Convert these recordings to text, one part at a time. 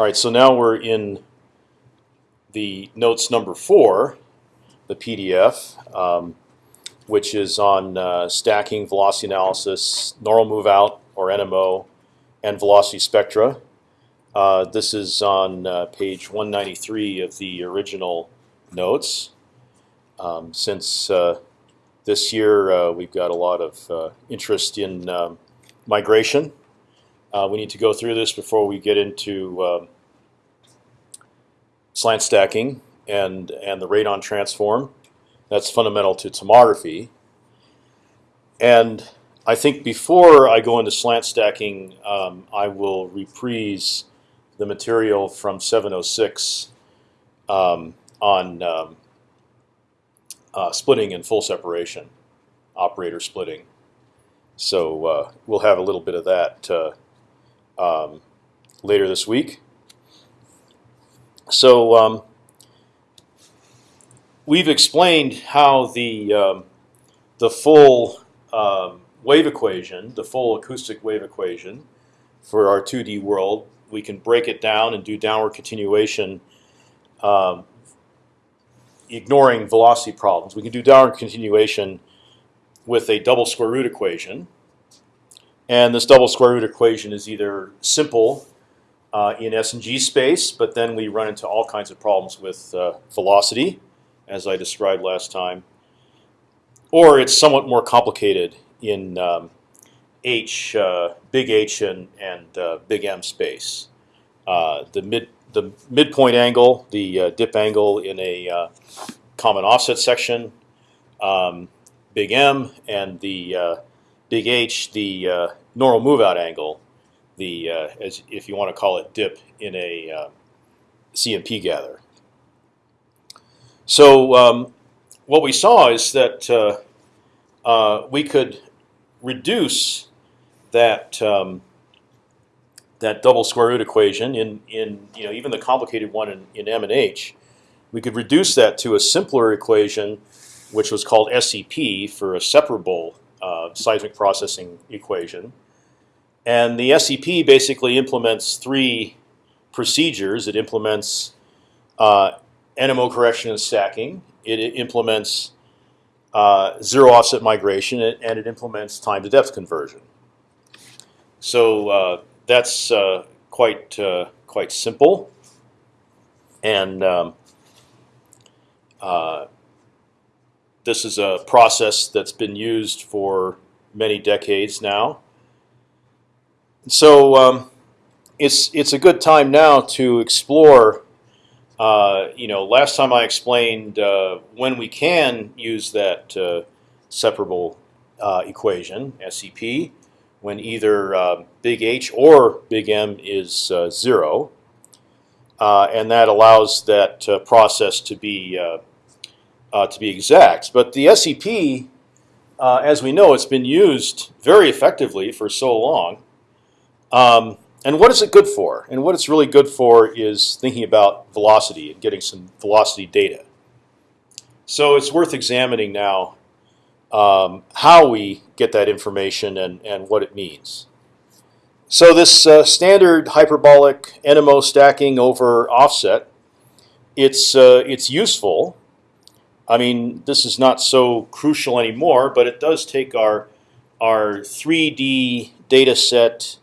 All right, so now we're in the notes number four, the PDF, um, which is on uh, stacking, velocity analysis, normal move out or NMO, and velocity spectra. Uh, this is on uh, page 193 of the original notes. Um, since uh, this year uh, we've got a lot of uh, interest in um, migration, uh, we need to go through this before we get into um, slant stacking and and the radon transform. That's fundamental to tomography. And I think before I go into slant stacking, um, I will reprise the material from 706 um, on um, uh, splitting and full separation, operator splitting. So uh, we'll have a little bit of that uh, um, later this week. So um, we've explained how the um, the full um, wave equation, the full acoustic wave equation for our 2D world, we can break it down and do downward continuation, um, ignoring velocity problems. We can do downward continuation with a double square root equation. And this double square root equation is either simple uh, in S and G space, but then we run into all kinds of problems with uh, velocity, as I described last time. Or it's somewhat more complicated in um, H, uh, big H and, and uh, big M space. Uh, the mid the midpoint angle, the uh, dip angle in a common offset section, um, big M, and the big H, the normal move out angle the uh, as if you want to call it dip in a uh, CMP gather. So um, what we saw is that uh, uh, we could reduce that um, that double square root equation in in you know even the complicated one in, in M and H. We could reduce that to a simpler equation, which was called SEP for a separable uh, seismic processing equation. And the SEP basically implements three procedures. It implements uh, NMO correction and stacking. It, it implements uh, zero offset migration, and it implements time to depth conversion. So uh, that's uh, quite uh, quite simple, and um, uh, this is a process that's been used for many decades now. So um, it's it's a good time now to explore. Uh, you know, last time I explained uh, when we can use that uh, separable uh, equation SEP when either uh, big H or big M is uh, zero, and that allows that process to be to be exact. But the SEP, as we know, it's been used very effectively for so long. Um, and what is it good for? And what it's really good for is thinking about velocity and getting some velocity data. So it's worth examining now um, how we get that information and, and what it means. So this uh, standard hyperbolic NMO stacking over offset, it's uh, it's useful. I mean, this is not so crucial anymore, but it does take our our 3D data set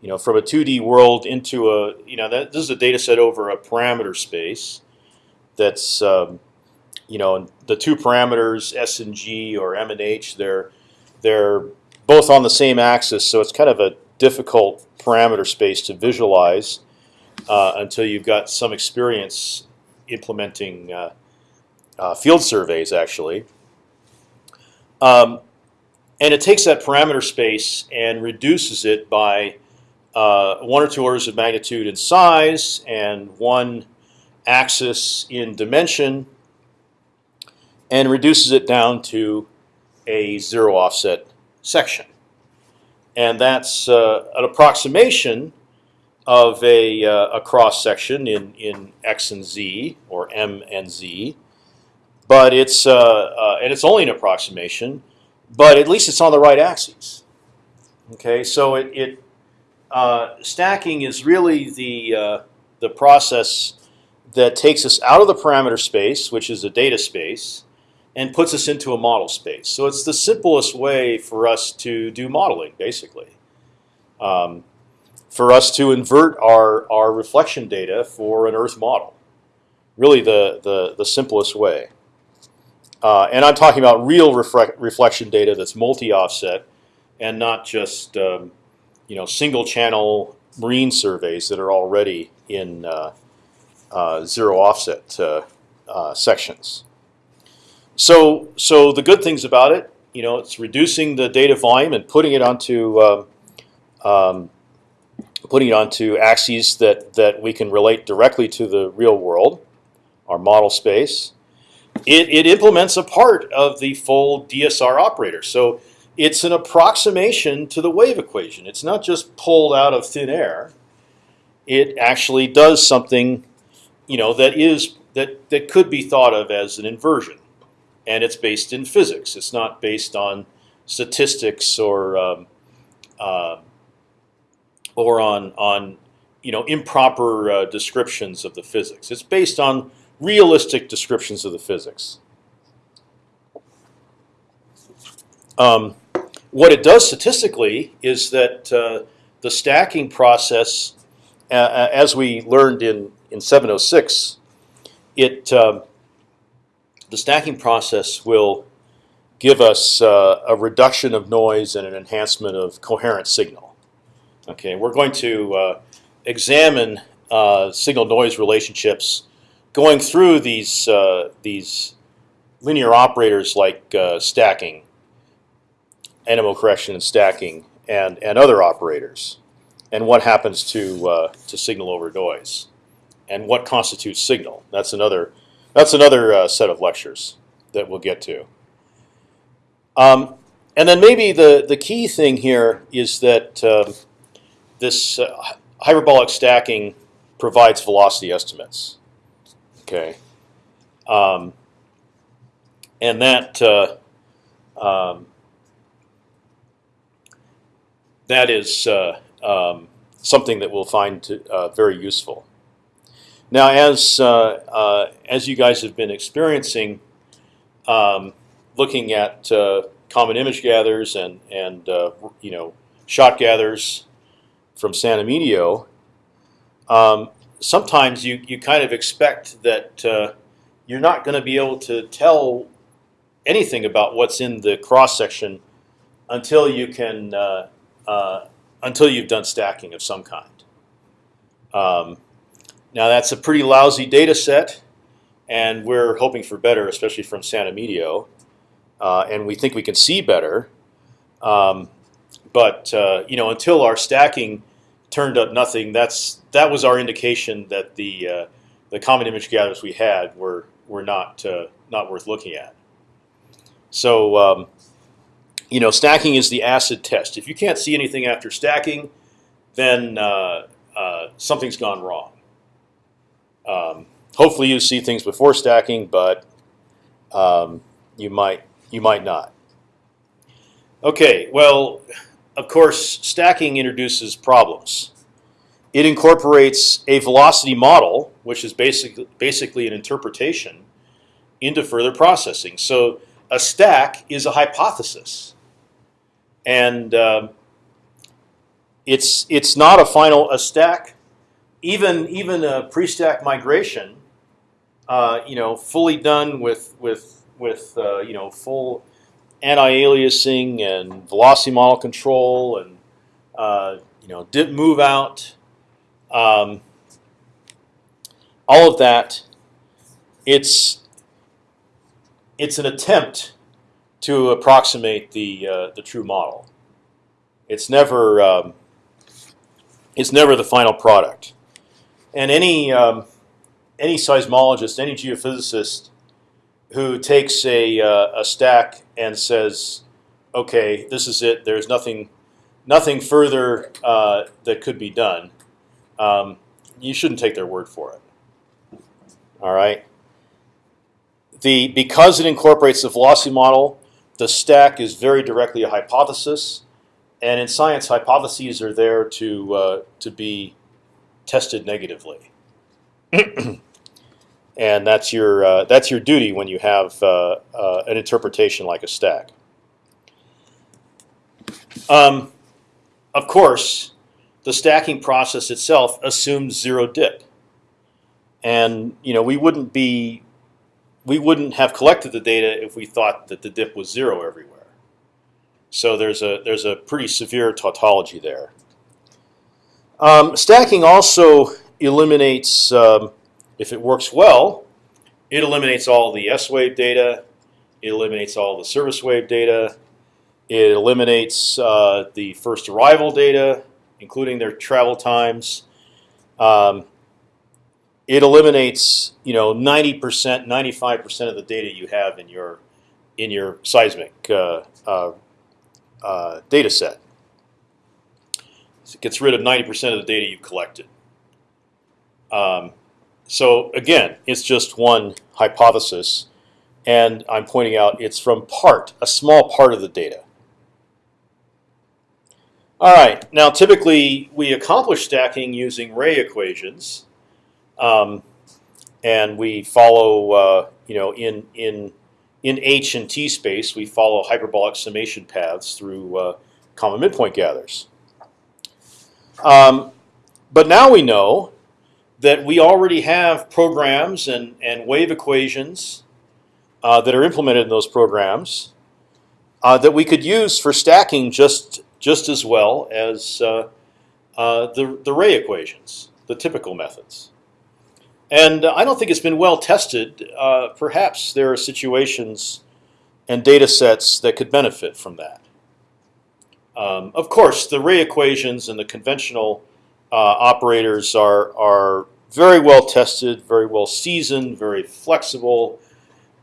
you know, from a 2D world into a, you know, that, this is a data set over a parameter space that's, um, you know, the two parameters S and G or M and H, they're, they're both on the same axis, so it's kind of a difficult parameter space to visualize uh, until you've got some experience implementing uh, uh, field surveys, actually. Um, and it takes that parameter space and reduces it by one or two orders of magnitude in size and one axis in dimension, and reduces it down to a zero offset section. And that's uh, an approximation of a, uh, a cross section in, in x and z or m and z, but it's uh, uh, and it's only an approximation, but at least it's on the right axis. Okay, so it, it uh, stacking is really the uh, the process that takes us out of the parameter space, which is a data space, and puts us into a model space. So it's the simplest way for us to do modeling, basically. Um, for us to invert our, our reflection data for an Earth model. Really the, the, the simplest way. Uh, and I'm talking about real reflection data that's multi-offset and not just um, you know single channel marine surveys that are already in uh, uh, zero offset uh, sections. So so the good things about it, you know, it's reducing the data volume and putting it onto um, um, putting it onto axes that that we can relate directly to the real world, our model space. It, it implements a part of the full DSR operator. So it's an approximation to the wave equation. It's not just pulled out of thin air. It actually does something, you know, that is that that could be thought of as an inversion, and it's based in physics. It's not based on statistics or um, uh, or on on you know improper uh, descriptions of the physics. It's based on realistic descriptions of the physics. Um, what it does statistically is that uh, the stacking process, uh, uh as we learned in in 706, it um, the stacking process will give us uh, a reduction of noise and an enhancement of coherent signal. Okay, we're going to uh, examine uh, signal noise relationships going through these uh, these linear operators like uh, stacking, NMO correction and stacking, and and other operators, and what happens to uh, to signal over noise, and what constitutes signal. That's another that's another uh, set of lectures that we'll get to. Um, and then maybe the the key thing here is that um, this uh, hyperbolic stacking provides velocity estimates. Okay. Um, and that uh, um, that is uh, um, something that we'll find to, uh, very useful. Now, as uh, uh, as you guys have been experiencing, um, looking at uh, common image gathers and and you know shot gathers from San Emidio, um, sometimes you you kind of expect that uh, you're not going to be able to tell anything about what's in the cross section until you can uh, uh, until you've done stacking of some kind. Um, now that's a pretty lousy data set, and we're hoping for better, especially from Santa Emidio, uh, and we think we can see better. Um, but uh, you know, until our stacking turned up nothing, that's that was our indication that the uh, the common image gatherers we had were were not uh, not worth looking at. So um, you know, stacking is the acid test. If you can't see anything after stacking, then uh, uh something's gone wrong. Um, hopefully, you see things before stacking, but um, you might you might not. Okay, well of course, stacking introduces problems. It incorporates a velocity model, which is basically basically an interpretation, into further processing. So a stack is a hypothesis, and um, it's it's not a final a stack. Even even a pre-stack migration, uh, you know, fully done with with with uh, you know full anti-aliasing and velocity model control and uh, you know dip move out, um, all of that. It's it's an attempt to approximate the uh, the true model. It's never um, it's never the final product, and any um, any seismologist, any geophysicist who takes a, uh, a stack and says, "Okay, this is it. There's nothing, nothing further uh, that could be done." Um, you shouldn't take their word for it. All right. The because it incorporates the velocity model, the stack is very directly a hypothesis, and in science, hypotheses are there to uh, to be tested negatively. and that's your uh, that's your duty when you have uh, uh, an interpretation like a stack. Um, of course, the stacking process itself assumes zero dip, and you know we wouldn't be we wouldn't have collected the data if we thought that the dip was zero everywhere. So there's a there's a pretty severe tautology there. Um, stacking also eliminates, um, if it works well, it eliminates all the S wave data. It eliminates all the surface wave data. It eliminates uh, the first arrival data, including their travel times. Um, it eliminates, you know, 90%, 95% of the data you have in your in your seismic uh, uh, uh, data set. So it gets rid of 90% of the data you collected. Um, so again, it's just one hypothesis, and I'm pointing out it's from part, a small part of the data. All right, now typically we accomplish stacking using ray equations, um, and we follow, uh, you know, in in in H and T space, we follow hyperbolic summation paths through uh, common midpoint gathers. Um, but now we know that we already have programs and, and wave equations uh, that are implemented in those programs uh, that we could use for stacking just just as well as uh, uh, the, the ray equations, the typical methods. And I don't think it's been well tested. Uh, perhaps there are situations and data sets that could benefit from that. Um, of course, the ray equations and the conventional uh, operators are, are very well tested, very well seasoned, very flexible,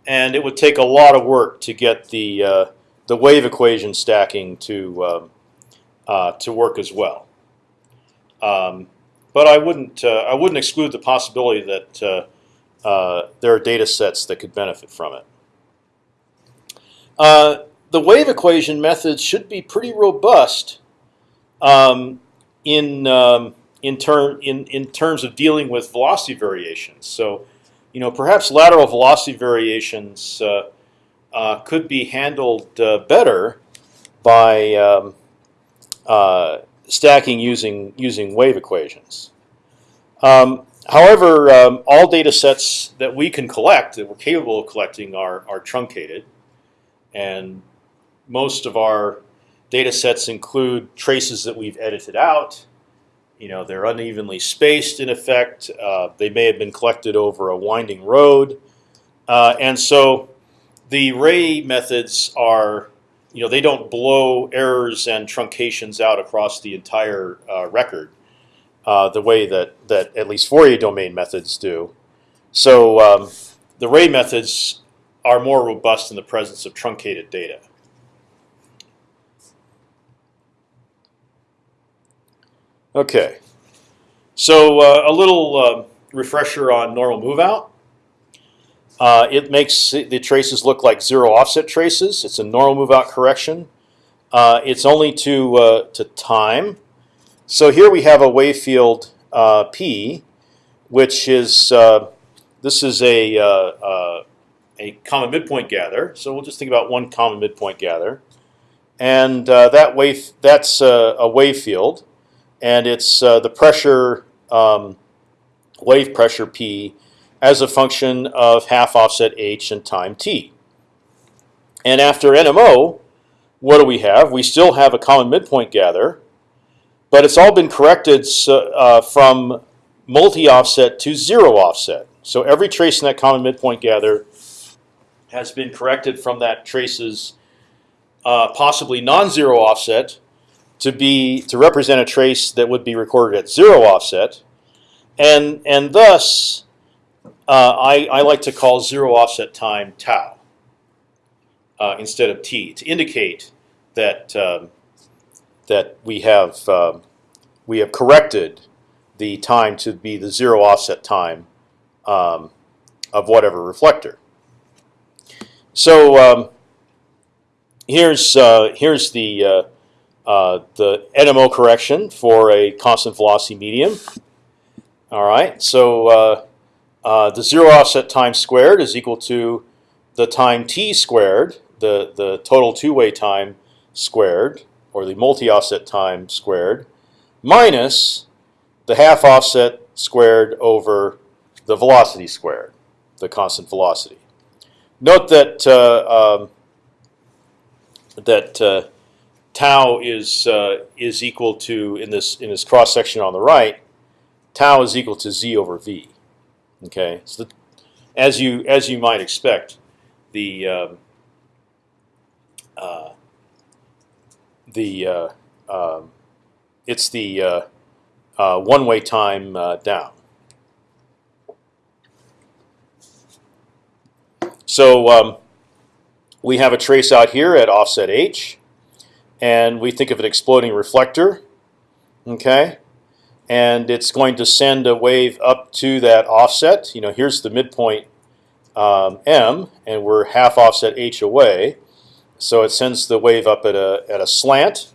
and it would take a lot of work to get the uh, the wave equation stacking to um, uh, to work as well. Um, but I wouldn't uh, I wouldn't exclude the possibility that uh, uh, there are data sets that could benefit from it. The wave equation methods should be pretty robust um, in um, in term in in terms of dealing with velocity variations. So, you know, perhaps lateral velocity variations uh, uh, could be handled uh, better by um, stacking using using wave equations. Um, however, um, all data sets that we can collect that we're capable of collecting are are truncated, and most of our data sets include traces that we've edited out. You know, they're unevenly spaced in effect. Uh, they may have been collected over a winding road, uh, and so the ray methods are you know, they don't blow errors and truncations out across the entire uh, record uh, the way that that at least Fourier domain methods do. So um, the ray methods are more robust in the presence of truncated data. Okay, so uh, a little uh, refresher on normal move out. Uh, it makes the traces look like zero offset traces. It's a normal move out correction. Uh, it's only to uh, to time. So here we have a wave field uh, P, which is uh, this is a uh, a common midpoint gather. So we'll just think about one common midpoint gather, and that wave that's a wave field, and it's the pressure um, wave pressure P as a function of half offset h and time t. And after NMO, what do we have? We still have a common midpoint gather, but it's all been corrected uh, from multi-offset to zero offset. So every trace in that common midpoint gather has been corrected from that trace's uh, possibly non-zero offset to be to represent a trace that would be recorded at zero offset, and and thus uh, I, I like to call zero offset time tau uh, instead of t to indicate that um, that we have um, we have corrected the time to be the zero offset time um, of whatever reflector. So um, here's uh, here's the uh, uh, the NMO correction for a constant velocity medium. All right, so uh, the zero offset time squared is equal to the time t squared, the the total two-way time squared, or the multi-offset time squared, minus the half offset squared over the velocity squared, the constant velocity. Note that uh, um, that uh, tau is uh, is equal to in this in this cross section on the right, tau is equal to z over v. Okay, so the, as you as you might expect, the um, uh, the uh, um, it's the uh, uh, one-way time uh, down. So um, we have a trace out here at offset h, and we think of an exploding reflector. Okay, and it's going to send a wave up to that offset. You know, here's the midpoint um, m, and we're half offset h away. So it sends the wave up at a at a slant,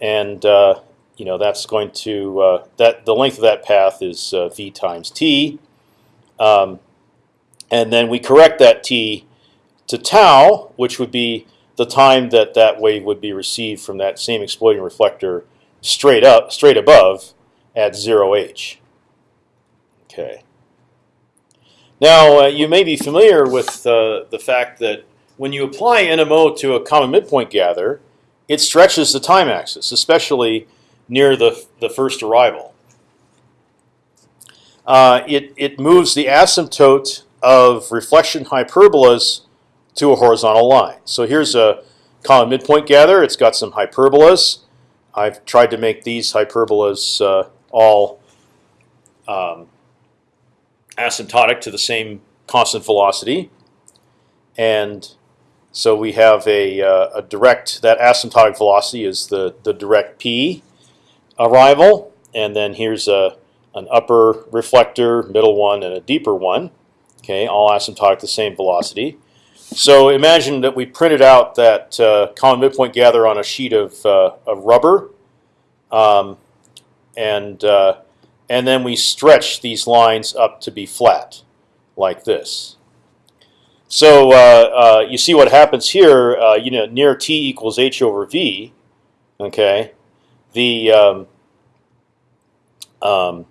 and uh, you know that's going to uh, that the length of that path is uh, v times t, um, and then we correct that t to tau, which would be the time that that wave would be received from that same exploding reflector straight up, straight above at zero h. Okay. Now uh, you may be familiar with uh, the fact that when you apply NMO to a common midpoint gather, it stretches the time axis, especially near the the first arrival. Uh, it it moves the asymptote of reflection hyperbolas to a horizontal line. So here's a common midpoint gather. It's got some hyperbolas. I've tried to make these hyperbolas uh, all um, asymptotic to the same constant velocity, and so we have a, uh, a direct that asymptotic velocity is the the direct p arrival, and then here's a an upper reflector, middle one, and a deeper one. Okay, all asymptotic the same velocity. So imagine that we printed out that uh, common midpoint gather on a sheet of, uh, of rubber, um, and uh, and then we stretch these lines up to be flat, like this. So uh, uh, you see what happens here. Uh, you know, near t equals h over v. Okay, the um, um,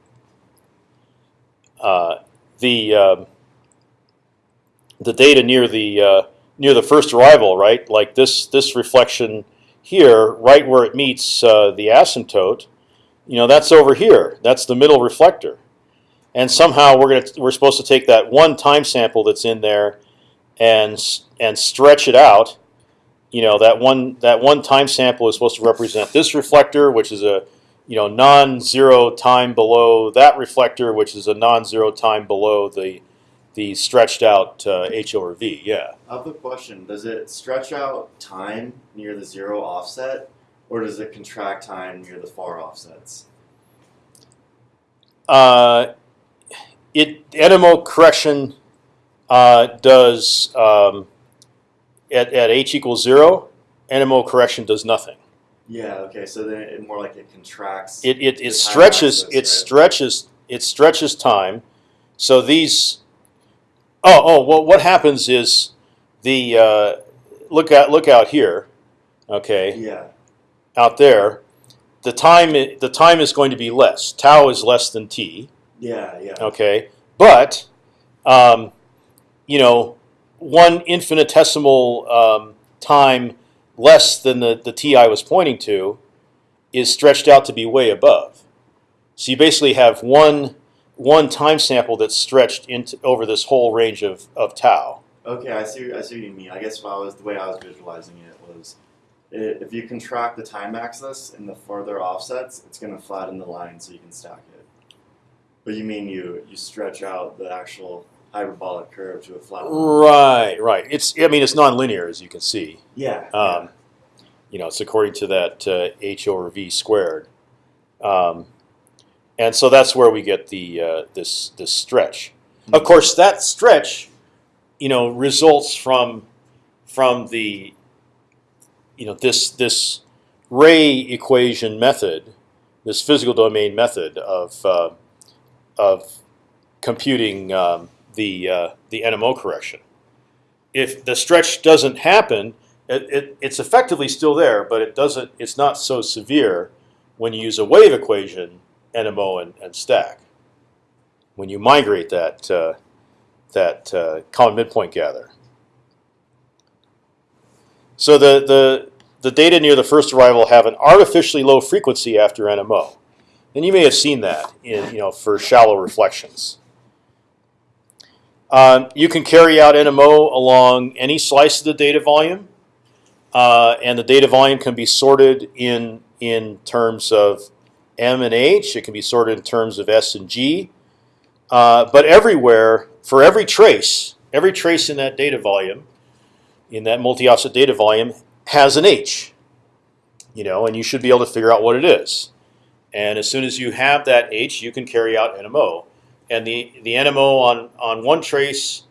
the um, the data near the uh, near the first arrival, right? Like this this reflection here, right where it meets uh, the asymptote, you know, that's over here. That's the middle reflector, and somehow we're gonna we're supposed to take that one time sample that's in there, and and stretch it out. You know, that one that one time sample is supposed to represent this reflector, which is a you know non-zero time below that reflector, which is a non-zero time below the the stretched out uh, h over v. Yeah. I have a question. Does it stretch out time near the zero offset, or does it contract time near the far offsets? Uh, it NMO correction uh, does um, at at h equals zero. NMO correction does nothing. Yeah. Okay. So then it more like it contracts. It it, it stretches axis, it right? stretches it stretches time. So these. Oh oh well, what happens is the uh, look out look out here. Okay. Yeah. Out there, the time the time is going to be less. Tau is less than t. Yeah. Yeah. Okay, but um, you know, one infinitesimal um, time less than the the t I was pointing to is stretched out to be way above. So you basically have one one time sample that's stretched into over this whole range of of tau. Okay. I see. I see what you mean. I guess what I was the way I was visualizing it was. I if you contract the time axis in the further offsets, it's going to flatten the line so you can stack it. But you mean you you stretch out the actual hyperbolic curve to a flat line? Right, right. It's I mean it's nonlinear as you can see. Yeah. Um, you know, it's according to that uh, h over v squared, um, and so that's where we get the uh, this this stretch. Of course, that stretch, you know, results from from the you know this this ray equation method, this physical domain method of uh, of computing um, the uh, the NMO correction. If the stretch doesn't happen, it, it, it's effectively still there, but it doesn't. It's not so severe when you use a wave equation, NMO and, and stack. When you migrate that uh, that uh, common midpoint gather. So the the the data near the first arrival have an artificially low frequency after NMO, and you may have seen that in you know for shallow reflections. Um, you can carry out NMO along any slice of the data volume, uh, and the data volume can be sorted in in terms of M and H. It can be sorted in terms of S and G. Uh, but everywhere, for every trace, every trace in that data volume, in that multi-offset data volume, has an H. You know, and you should be able to figure out what it is. And as soon as you have that H, you can carry out NMO. And the the NMO on on one trace,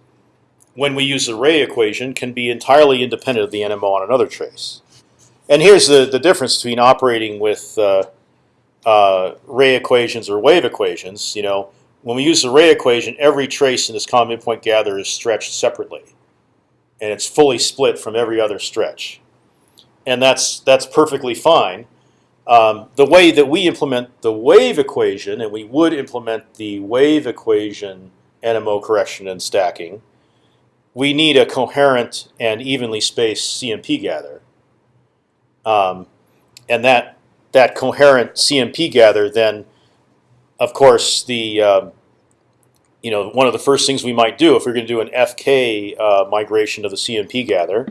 when we use the Ray equation, can be entirely independent of the NMO on another trace. And here's the the difference between operating with uh, uh, Ray equations or wave equations. You know, when we use the Ray equation, every trace in this common midpoint gather is stretched separately, and it's fully split from every other stretch, and that's that's perfectly fine. Um, the way that we implement the wave equation, and we would implement the wave equation NMO correction and stacking, we need a coherent and evenly spaced CMP gather, um, and that that coherent CMP gather then of course, the um, you know one of the first things we might do if we're going to do an FK uh, migration of the CMP gather,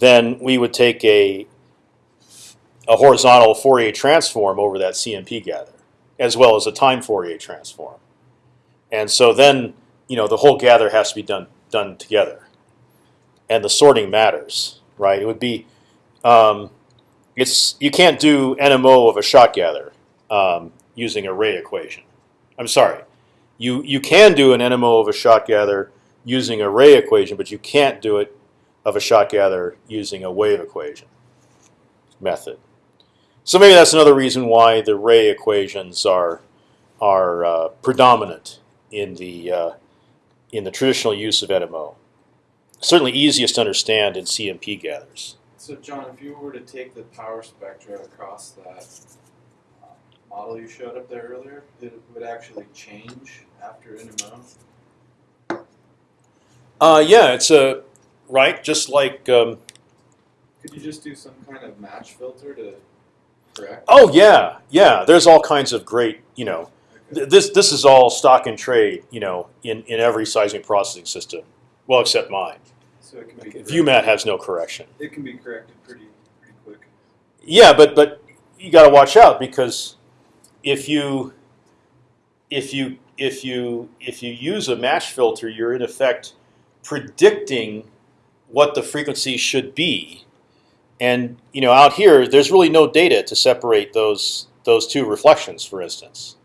then we would take a a horizontal Fourier transform over that CMP gather, as well as a time Fourier transform. And so then you know the whole gather has to be done done together, and the sorting matters, right? It would be um, it's you can't do NMO of a shot gather. Um, using a ray equation. I'm sorry, you you can do an NMO of a shot gather using a ray equation, but you can't do it of a shot gather using a wave equation method. So maybe that's another reason why the ray equations are are uh, predominant in the uh, in the traditional use of NMO. Certainly easiest to understand in CMP gathers. So John, if you were to take the power spectra across that model you showed up there earlier, it would actually change after NMO. Uh, yeah, it's a right, just like. Um, Could you just do some kind of match filter to correct? oh yeah, yeah. There's all kinds of great, you know. Th- This this is all stock and trade, you know, in in every seismic processing system, well except mine. So it can be corrected- ViewMat has no correction. It can be corrected pretty pretty quick. Yeah, but but you got to watch out because if you if you if you if you use a match filter, you're in effect predicting what the frequency should be. And you know, out here, there's really no data to separate those those two reflections, for instance.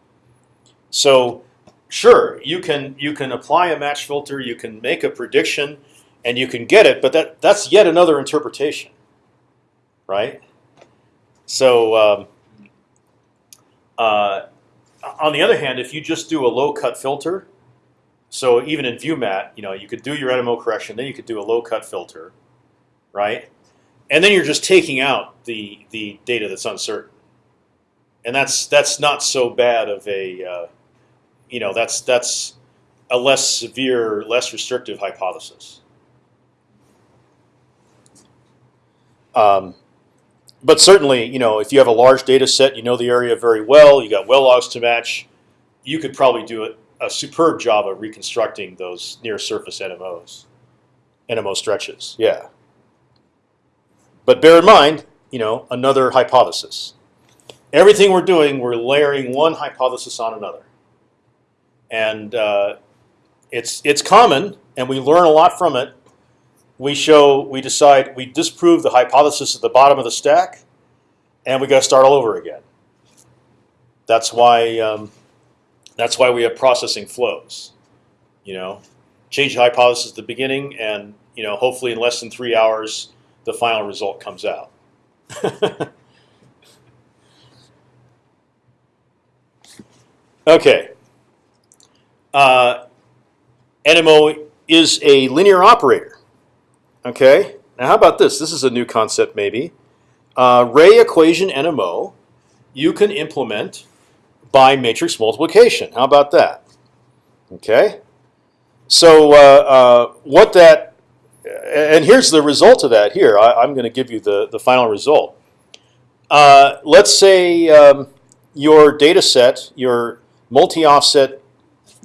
So, sure, you can you can apply a match filter, you can make a prediction, and you can get it, but that that's yet another interpretation, right? So, um, uh, on the other hand, if you just do a low cut filter, so even in ViewMat, you know, you could do your NMO correction, then you could do a low cut filter, right? And then you're just taking out the the data that's uncertain, and that's that's not so bad of a, uh, you know, that's that's a less severe, less restrictive hypothesis. Um, but certainly, you know, if you have a large data set, you know the area very well, you got well logs to match, you could probably do a, a superb job of reconstructing those near surface NMOs, NMO stretches. Yeah. But bear in mind, you know, another hypothesis. Everything we're doing, we're layering one hypothesis on another, and uh, it's it's common, and we learn a lot from it we show, we decide, we disprove the hypothesis at the bottom of the stack, and we got to start all over again. That's why, um, that's why we have processing flows. You know, change the hypothesis at the beginning, and you know, hopefully in less than three hours, the final result comes out. okay. uh, NMO is a linear operator. Okay. Now, how about this? This is a new concept, maybe. Uh, ray equation NMO, you can implement by matrix multiplication. How about that? Okay. So uh, uh, what that, and here's the result of that. Here, I, I'm going to give you the the final result. Uh, let's say um, your data set, your multi-offset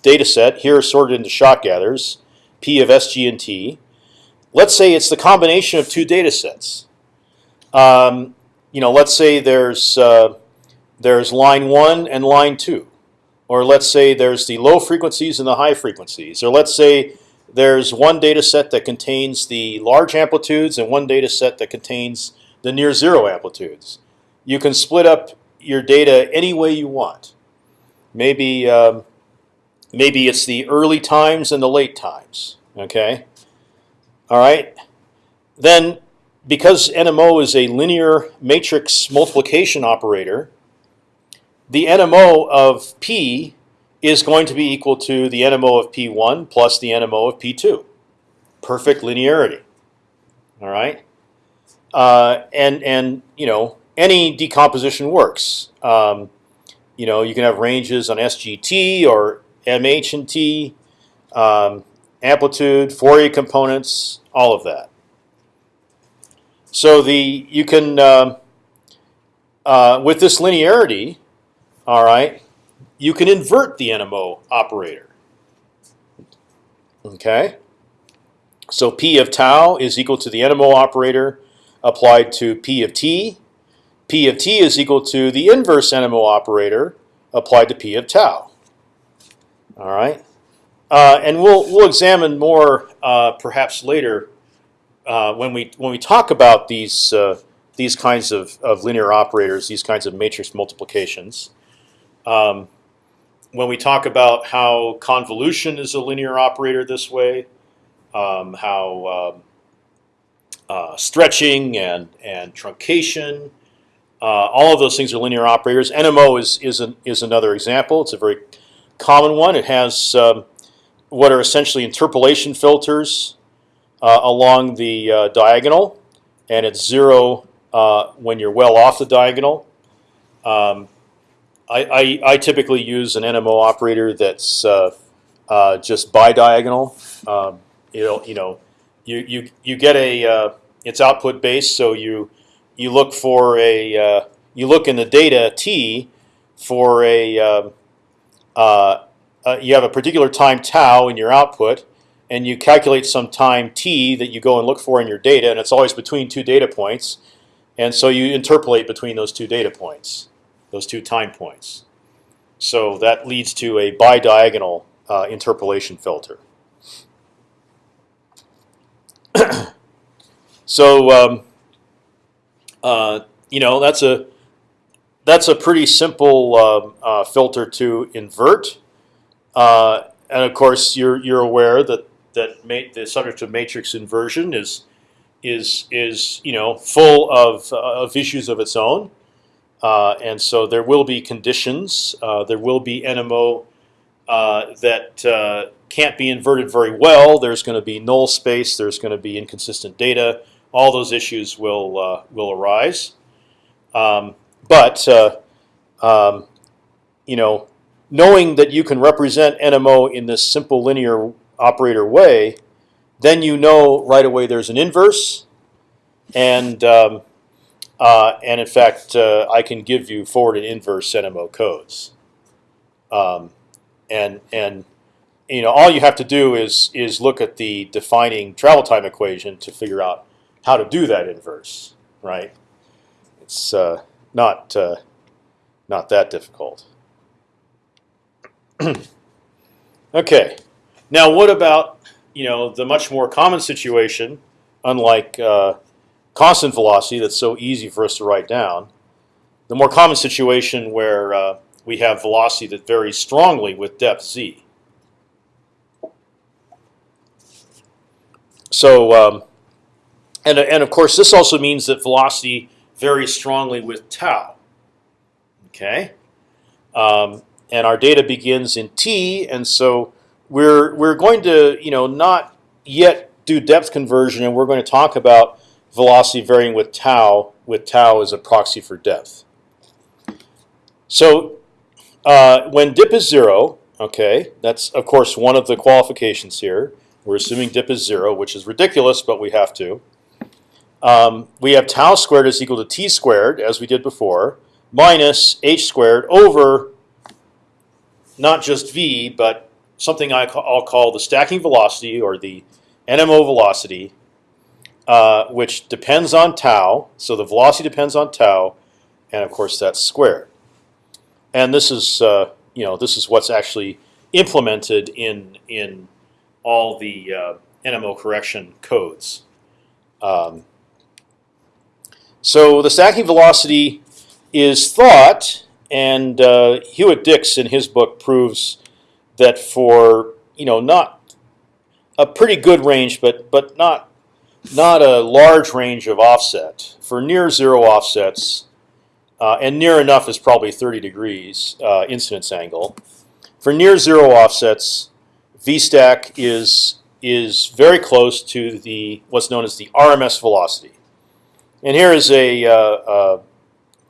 data set, here sorted into shot gathers, P of S, G, and T. Let's say it's the combination of two data sets. Um, you know, let's say there's uh, there's line one and line two, or let's say there's the low frequencies and the high frequencies, or let's say there's one data set that contains the large amplitudes and one data set that contains the near zero amplitudes. You can split up your data any way you want. Maybe um, maybe it's the early times and the late times. Okay. All right. Then, because NMO is a linear matrix multiplication operator, the NMO of P is going to be equal to the NMO of P1 plus the NMO of P2. Perfect linearity. All right. Uh, and and you know any decomposition works. Um, you know you can have ranges on SGT or MH and T, um, amplitude, Fourier components, all of that. So the you can um, uh, with this linearity, all right, you can invert the NMO operator. Okay. So P of tau is equal to the NMO operator applied to P of t. P of t is equal to the inverse NMO operator applied to P of tau. All right, uh, and we'll we'll examine more uh, perhaps later uh, when we when we talk about these uh, these kinds of, of linear operators, these kinds of matrix multiplications. Um, when we talk about how convolution is a linear operator this way, um, how um, uh, stretching and and truncation, uh, all of those things are linear operators. NMO is is an, is another example. It's a very common one. It has um, what are essentially interpolation filters uh, along the uh, diagonal, and it's zero uh, when you're well off the diagonal. Um, I, I, I, typically use an NMO operator that's uh, uh, just bidiagonal. Um, you know, you know, you you you get a it's output based, so you you look for a you look in the data t for a um, uh, you have a particular time tau in your output, and you calculate some time t that you go and look for in your data, and it's always between two data points, and so you interpolate between those two data points, those two time points. So that leads to a bidiagonal uh, interpolation filter. so um, uh, you know that's a that's a pretty simple um, uh, filter to invert. Uh, and of course, you're you're aware that that the subject of matrix inversion is is is you know full of uh, of issues of its own, uh, and so there will be conditions. Uh, there will be NMO uh, that can't be inverted very well. There's going to be null space. There's going to be inconsistent data. All those issues will will arise. Um, but uh, um, you know, knowing that you can represent NMO in this simple linear operator way, then you know right away there's an inverse, and um, uh, and in fact uh, I can give you forward and inverse NMO codes, um, and and you know all you have to do is is look at the defining travel time equation to figure out how to do that inverse, right? It's uh, not uh, not that difficult. okay, now what about you know the much more common situation, unlike uh, constant velocity that's so easy for us to write down, the more common situation where uh, we have velocity that varies strongly with depth z. So, um, and and of course, this also means that velocity varies strongly with tau. Okay, um, and our data begins in t, and so we're we're going to you know not yet do depth conversion, and we're going to talk about velocity varying with tau, with tau as a proxy for depth. So uh, when dip is zero, okay, that's of course one of the qualifications here. We're assuming dip is zero, which is ridiculous, but we have to. Um, we have tau squared is equal to t squared, as we did before, minus h squared over not just v, but something I ca- I'll call the stacking velocity or the NMO velocity, uh, which depends on tau. So the velocity depends on tau, and of course that's squared. And this is uh, you know this is what's actually implemented in in all the uh, NMO correction codes. Um, so the stacking velocity is thought, and uh, Hewitt Dix in his book proves that for you know not a pretty good range, but but not not a large range of offset for near zero offsets, uh, and near enough is probably 30 degrees uh, incidence angle. For near zero offsets, VStack is is very close to the what's known as the RMS velocity. And here is a, uh,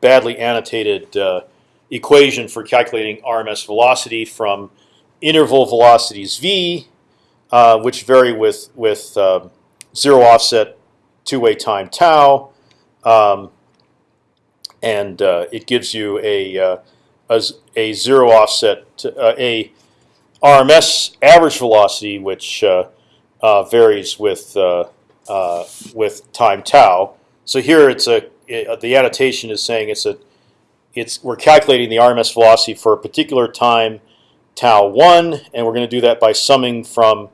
badly annotated uh, equation for calculating RMS velocity from interval velocities v, uh, which vary with with um, zero offset two-way time tau, um, and uh, it gives you a uh, a, a zero offset uh, a RMS average velocity, which uh, uh, varies with uh, uh, with time tau. So here it's a it, the annotation is saying it's a it's we're calculating the RMS velocity for a particular time tau one, and we're going to do that by summing from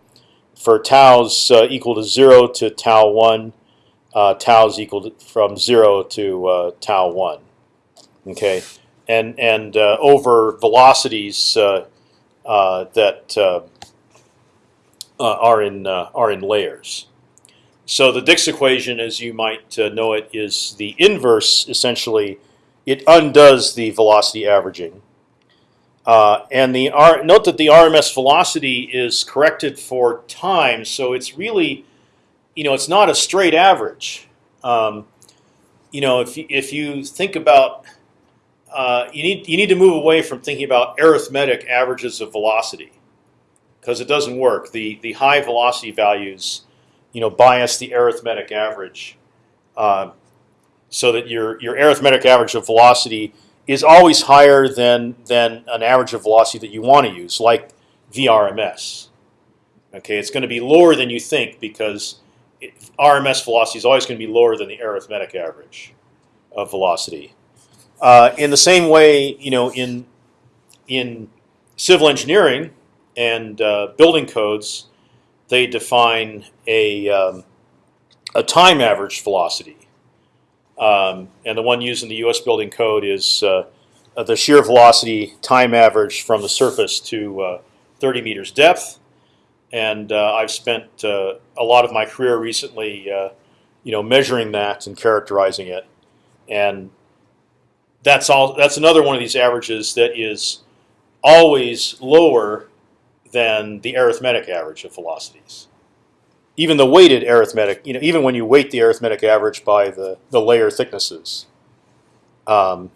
for tau's uh, equal to zero to tau one, uh, tau's equal to, from zero to uh, tau one. Okay, and and uh, over velocities uh, uh, that are in are in layers. So the Dix equation, as you might know it, is the inverse. Essentially, it undoes the velocity averaging. Uh, and the R, note that the RMS velocity is corrected for time, so it's really, you know, it's not a straight average. Um, you know, if if you think about, uh, you need you need to move away from thinking about arithmetic averages of velocity, because it doesn't work. The the high velocity values, you know, bias the arithmetic average, uh, so that your your arithmetic average of velocity is always higher than than an average of velocity that you want to use, like VRMS. Okay, it's going to be lower than you think because it, RMS velocity is always going to be lower than the arithmetic average of velocity. Uh, in the same way, you know, in in civil engineering and uh, building codes, they define a um, a time average velocity. Um, and the one used in the U.S. building code is uh, the shear velocity time average from the surface to uh, 30 meters depth. And uh, I've spent uh, a lot of my career recently, uh, you know, measuring that and characterizing it. And that's all. That's another one of these averages that is always lower than the arithmetic average of velocities even the weighted arithmetic, you know, even when you weight the arithmetic average by the, the layer thicknesses, um,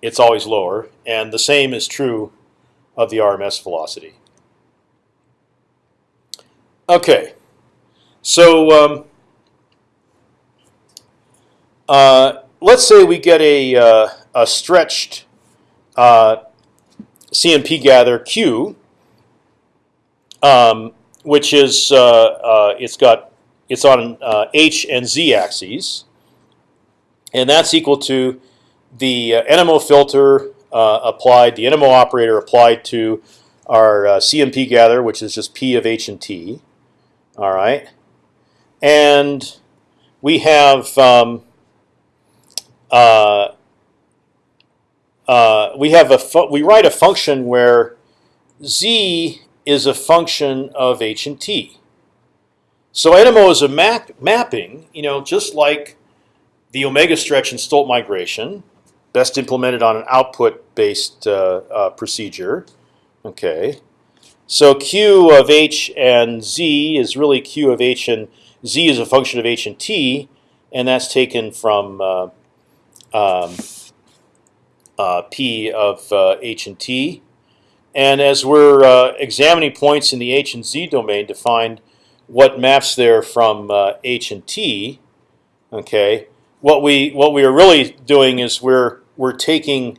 it's always lower. And the same is true of the RMS velocity. Okay, so um, uh, let's say we get a, uh, a stretched uh, CMP gather Q. Um, which is uh, uh, it's got it's on uh, h and z axes, and that's equal to the uh, NMO filter uh, applied, the NMO operator applied to our uh, CMP gather, which is just p of h and t. All right, and we have um, we have a we write a function where z is a function of h and t. So NMO is a map mapping, you know, just like the omega stretch and Stolt migration, best implemented on an output-based uh, uh, procedure. Okay, So q of h and z is really q of h and z is a function of h and t, and that's taken from uh, um, uh, p of uh, h and t. And as we're uh, examining points in the h and z domain to find what maps there from uh, h and t, okay, what we what we are really doing is we're we're taking,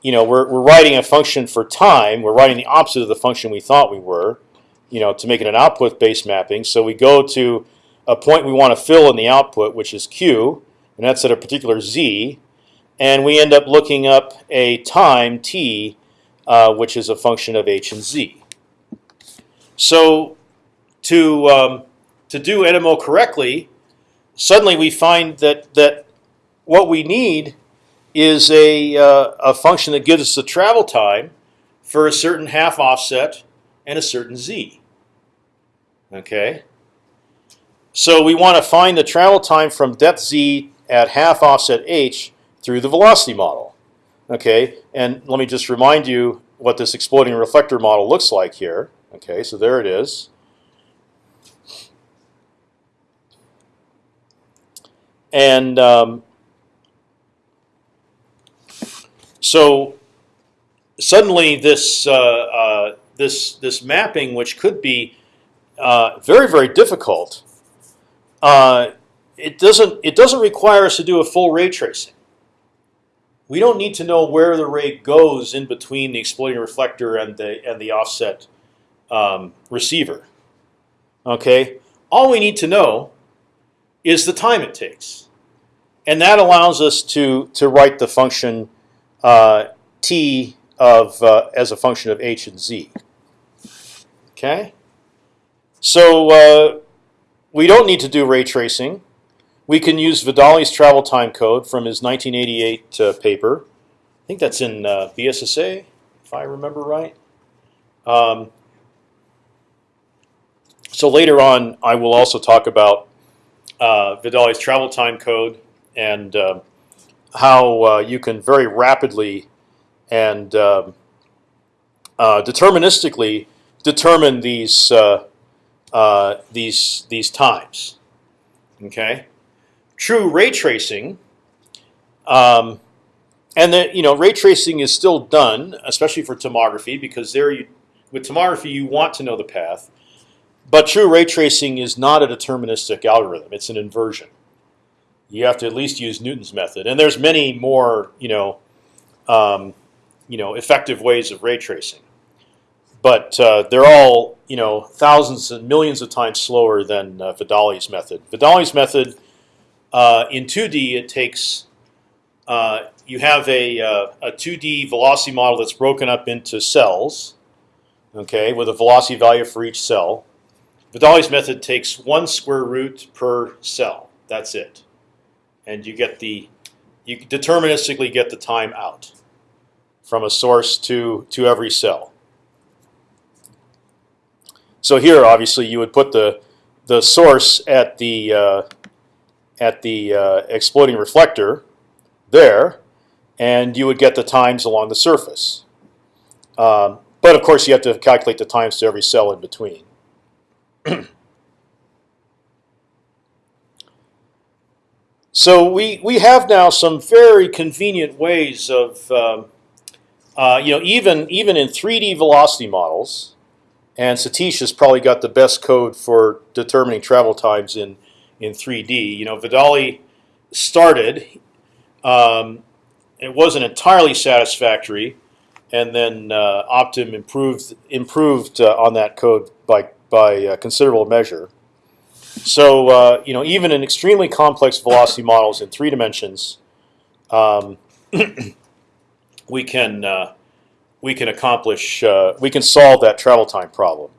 you know, we're we're writing a function for time. We're writing the opposite of the function we thought we were, you know, to make it an output-based mapping. So we go to a point we want to fill in the output, which is q, and that's at a particular z, and we end up looking up a time t, uh, which is a function of h and z. So to um, to do NMO correctly, suddenly we find that that what we need is a uh, a function that gives us the travel time for a certain half offset and a certain z. Okay. So we want to find the travel time from depth z at half offset h through the velocity model. Okay, and let me just remind you what this exploding reflector model looks like here. Okay, so there it is. And um, so suddenly this uh, uh, this this mapping, which could be uh, very very difficult, uh, it doesn't it doesn't require us to do a full ray tracing. We don't need to know where the ray goes in between the exploding reflector and the and the offset um, receiver. Okay, all we need to know is the time it takes, and that allows us to to write the function uh, t of uh, as a function of h and z. Okay, so uh, we don't need to do ray tracing. We can use Vidale's travel time code from his 1988 uh, paper. I think that's in uh, BSSA, if I remember right. Um, so later on, I will also talk about uh, Vidale's travel time code and uh, how you can very rapidly and um, uh, deterministically determine these uh, uh, these these times. Okay, true ray tracing, um, and then you know ray tracing is still done, especially for tomography, because there you, with tomography you want to know the path. But true ray tracing is not a deterministic algorithm; it's an inversion. You have to at least use Newton's method, and there's many more, you know, um, you know, effective ways of ray tracing. But uh, they're all, you know, thousands and millions of times slower than uh, Vidale's method. Vidale's method uh, in 2D it takes uh, you have a uh, a 2D velocity model that's broken up into cells, okay, with a velocity value for each cell. Vidale's method takes one square root per cell. That's it, and you get the you deterministically get the time out from a source to to every cell. So here, obviously, you would put the the source at the uh, at the uh, exploding reflector there, and you would get the times along the surface. Um, but of course, you have to calculate the times to every cell in between. so we we have now some very convenient ways of um, uh, you know even even in 3D velocity models, and Satish has probably got the best code for determining travel times in in 3D. You know, Vidale started. Um, it wasn't entirely satisfactory, and then uh, Optim improved improved uh, on that code by by a considerable measure. So uh, you know, even in extremely complex velocity models in three dimensions, um, we can uh, we can accomplish uh, we can solve that travel time problem.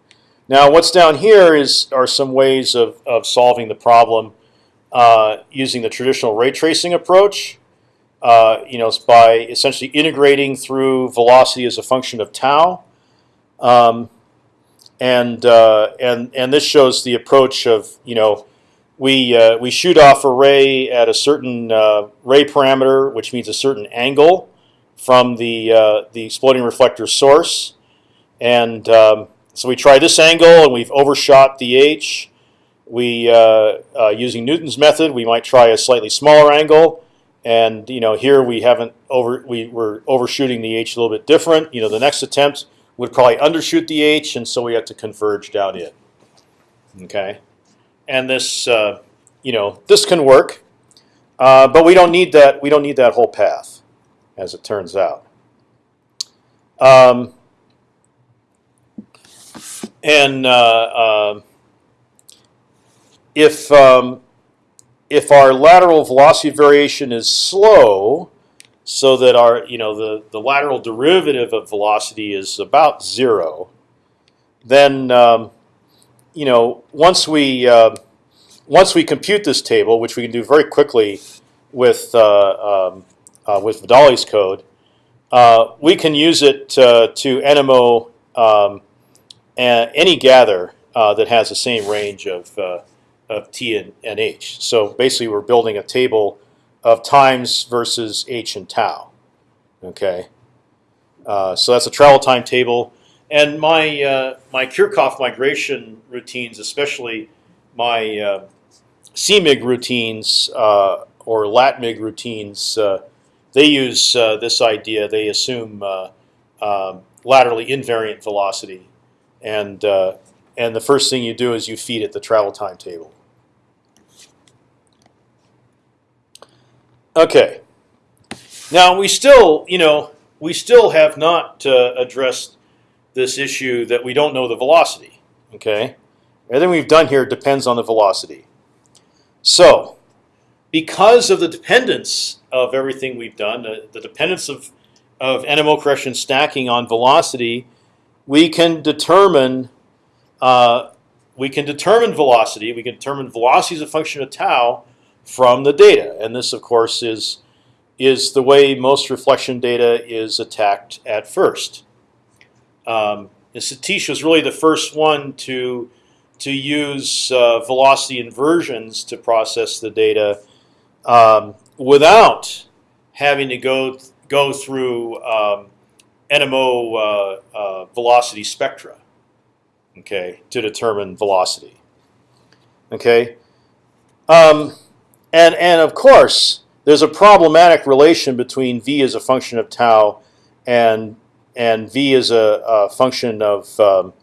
Now, what's down here is are some ways of of solving the problem uh, using the traditional ray tracing approach. Uh, you know, by essentially integrating through velocity as a function of tau. Um, and uh, and and this shows the approach of you know we uh, we shoot off a ray at a certain uh, ray parameter, which means a certain angle from the uh, the exploding reflector source, and um, so we try this angle and we've overshot the h. We uh, uh, using Newton's method, we might try a slightly smaller angle, and you know here we haven't over we were overshooting the h a little bit different. You know the next attempt would probably undershoot the h, and so we have to converge down in. Okay, and this uh, you know this can work, uh, but we don't need that. We don't need that whole path, as it turns out. Um, and uh, um if um, if our lateral velocity variation is slow, so that our you know the the lateral derivative of velocity is about zero, then um, you know once we uh, once we compute this table, which we can do very quickly with uh, um, uh, with Vidale's code, uh, we can use it uh, to NMO um, any gather uh, that has the same range of uh, of t and, and h. So basically, we're building a table of times versus h and tau. Okay, uh, so that's a travel time table, and my uh, my Kirchhoff migration routines, especially my uh, CMIG routines uh, or LatMig routines, uh, they use uh, this idea. They assume uh, um, laterally invariant velocity, and uh, and the first thing you do is you feed it the travel timetable. Okay. Now we still, you know, we still have not uh, addressed this issue that we don't know the velocity. Okay, everything we've done here depends on the velocity. So, because of the dependence of everything we've done, the, the dependence of of NMO correction stacking on velocity, we can determine uh, we can determine velocity. We can determine velocity as a function of tau from the data, and this, of course, is is the way most reflection data is attacked at first. Um, Satish was really the first one to to use uh, velocity inversions to process the data um, without having to go go through um, NMO uh, uh, velocity spectra. Okay, to determine velocity. Okay, um, and and of course there's a problematic relation between v as a function of tau and and v as a, a function of um,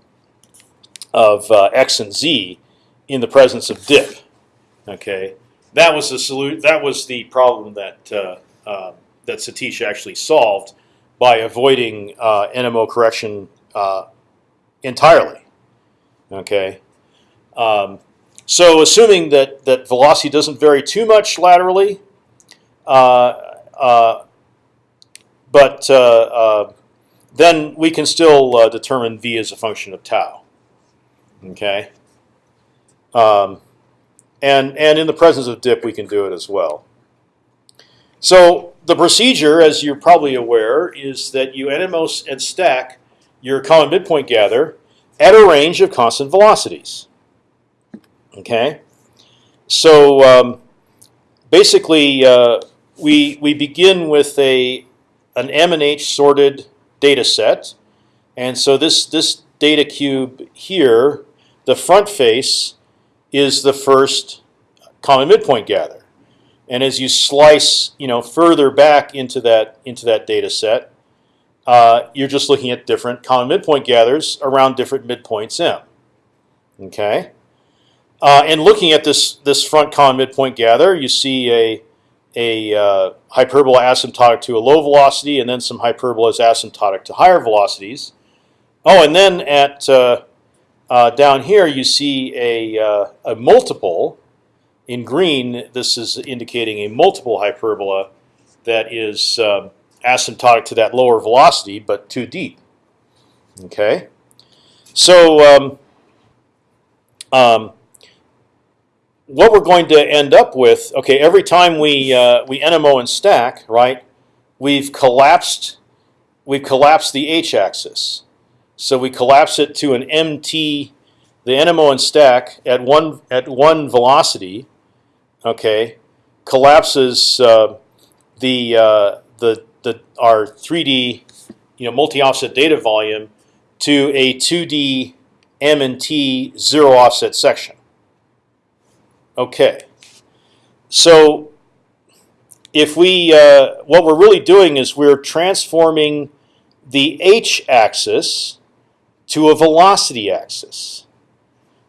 of uh, x and z in the presence of dip. Okay, that was the solu- That was the problem that uh, uh, that Satish actually solved by avoiding uh, NMO correction uh, entirely. Okay, um, so assuming that that velocity doesn't vary too much laterally, uh, uh, but uh, then we can still determine v as a function of tau. Okay, um, and and in the presence of dip, we can do it as well. So the procedure, as you're probably aware, is that you NMO and stack your common midpoint gather at a range of constant velocities. Okay, so um, basically uh, we we begin with a an M and H sorted data set, and so this this data cube here, the front face, is the first common midpoint gather, and as you slice you know further back into that into that data set, uh, you're just looking at different common midpoint gathers around different midpoints M. Okay. Uh, and looking at this this front common midpoint gather, you see a a uh, hyperbola asymptotic to a low velocity, and then some hyperbolas asymptotic to higher velocities. Oh, and then at uh, uh down here you see a uh, a multiple in green. This is indicating a multiple hyperbola that is um, asymptotic to that lower velocity, but too deep. Okay, so. Um, um, what we're going to end up with, okay, every time we uh, we NMO and stack, right, we've collapsed we've collapsed the h-axis. So we collapse it to an mt, the NMO and stack at one at one velocity, okay, collapses uh, the uh, the the our 3D you know multi-offset data volume to a 2D m and t zero offset section. Okay, so if we uh, what we're really doing is we're transforming the h-axis to a velocity axis.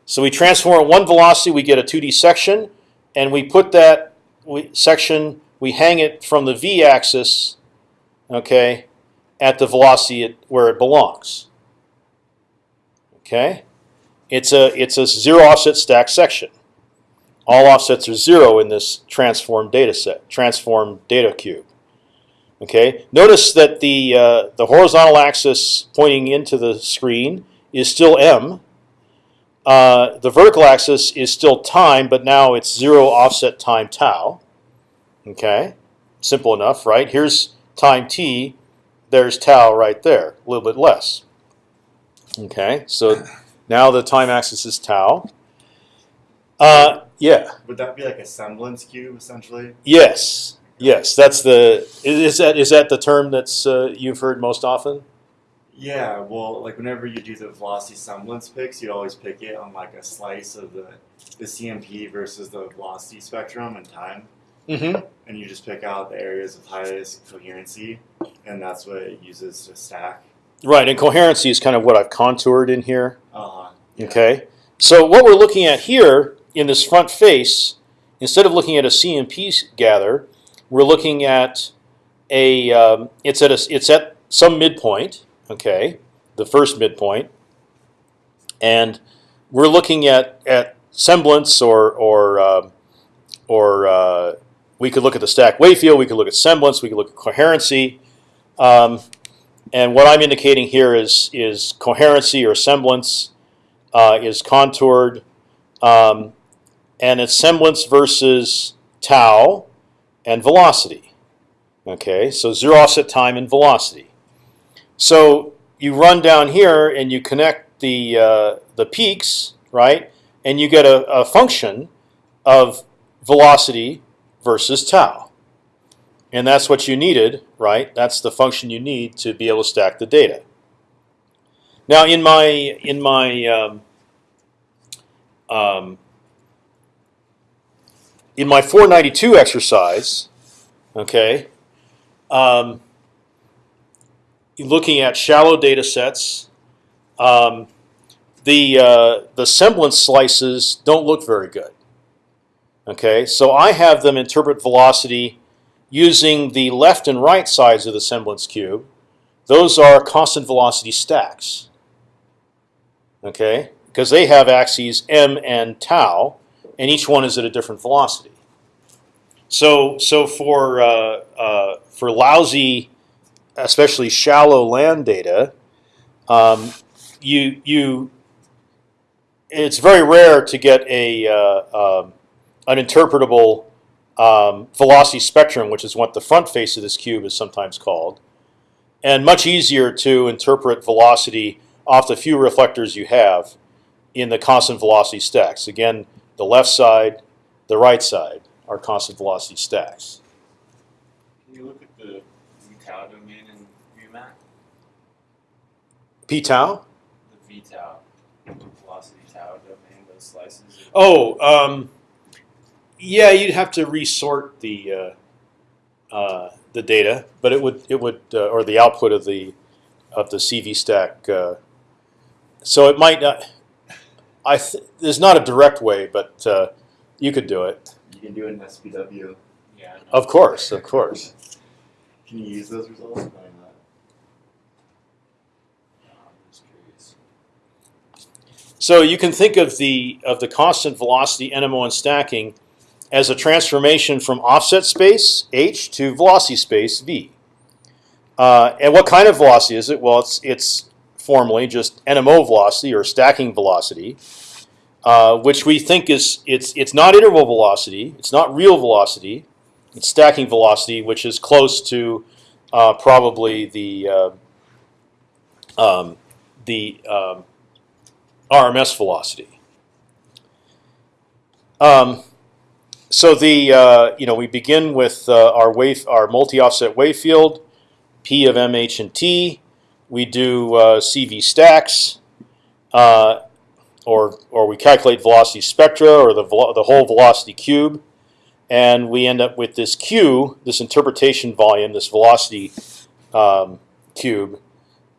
So we transform one velocity, we get a 2D section, and we put that we, section, we hang it from the v-axis, okay, at the velocity it, where it belongs. Okay, it's a it's a zero offset stack section. All offsets are zero in this transformed data set, transformed data cube. Okay, notice that the uh, the horizontal axis pointing into the screen is still m. Uh, the vertical axis is still time, but now it's zero offset time tau. Okay, simple enough, right? Here's time t. There's tau right there, a little bit less. Okay, so now the time axis is tau. Uh, yeah. Would that be like a semblance cube essentially? Yes. Yes. That's the. Is that is that the term that's uh, you've heard most often? Yeah, well, like whenever you do the velocity semblance picks, you always pick it on like a slice of the the CMP versus the velocity spectrum and time, Mm-hmm. and you just pick out the areas of highest coherency, and that's what it uses to stack. Right. And coherency is kind of what I've contoured in here. Uh, Okay. So what we're looking at here in this front face, instead of looking at a CMP gather, we're looking at a. Um, it's at a. It's at some midpoint. Okay, the first midpoint, and we're looking at at semblance or or um, or uh, we could look at the stack wave field. We could look at semblance. We could look at coherency. Um, and what I'm indicating here is is coherency or semblance uh, is contoured, um, and it's semblance versus tau and velocity. Okay, so zero offset time and velocity. So you run down here and you connect the uh, the peaks, right? And you get a, a function of velocity versus tau. And that's what you needed, right? That's the function you need to be able to stack the data. Now, in my in my um, um, in my 492 exercise, okay, um, looking at shallow data sets, um, the uh, the semblance slices don't look very good. Okay, so I have them interpret velocity using the left and right sides of the semblance cube. Those are constant velocity stacks. Okay, because they have axes m and tau, and each one is at a different velocity. So, so for uh, uh, for lousy, especially shallow land data, um, you you it's very rare to get a uh, um, an interpretable um, velocity spectrum, which is what the front face of this cube is sometimes called, and much easier to interpret velocity off the few reflectors you have in the constant velocity stacks. Again, the left side, the right side are constant velocity stacks. Can you look at the v tau domain in VMAC? P tau. The v tau, velocity tau domain, those slices. Oh, um, yeah, you'd have to resort the uh, uh, the data, but it would it would uh, or the output of the of the CV stack. Uh, so it might not. I th there's not a direct way, but uh, you could do it. you can do it in SPW. Yeah. I. Of course, of course. Can you use those results? Probably not. No, I'm just curious. So you can think of the of the constant velocity NMO and stacking as a transformation from offset space h to velocity space v. Uh, and what kind of velocity is it? Well, it's it's formally just NMO velocity or stacking velocity, uh, which we think is it's it's not interval velocity, it's not real velocity, it's stacking velocity, which is close to uh, probably the uh, um, the um, RMS velocity. Um, so the uh, you know we begin with uh, our wave our multi-offset wave field, P of M, H, and T. We do uh, CV stacks, uh, or or we calculate velocity spectra or the the whole velocity cube, and we end up with this q, this interpretation volume, this velocity um, cube,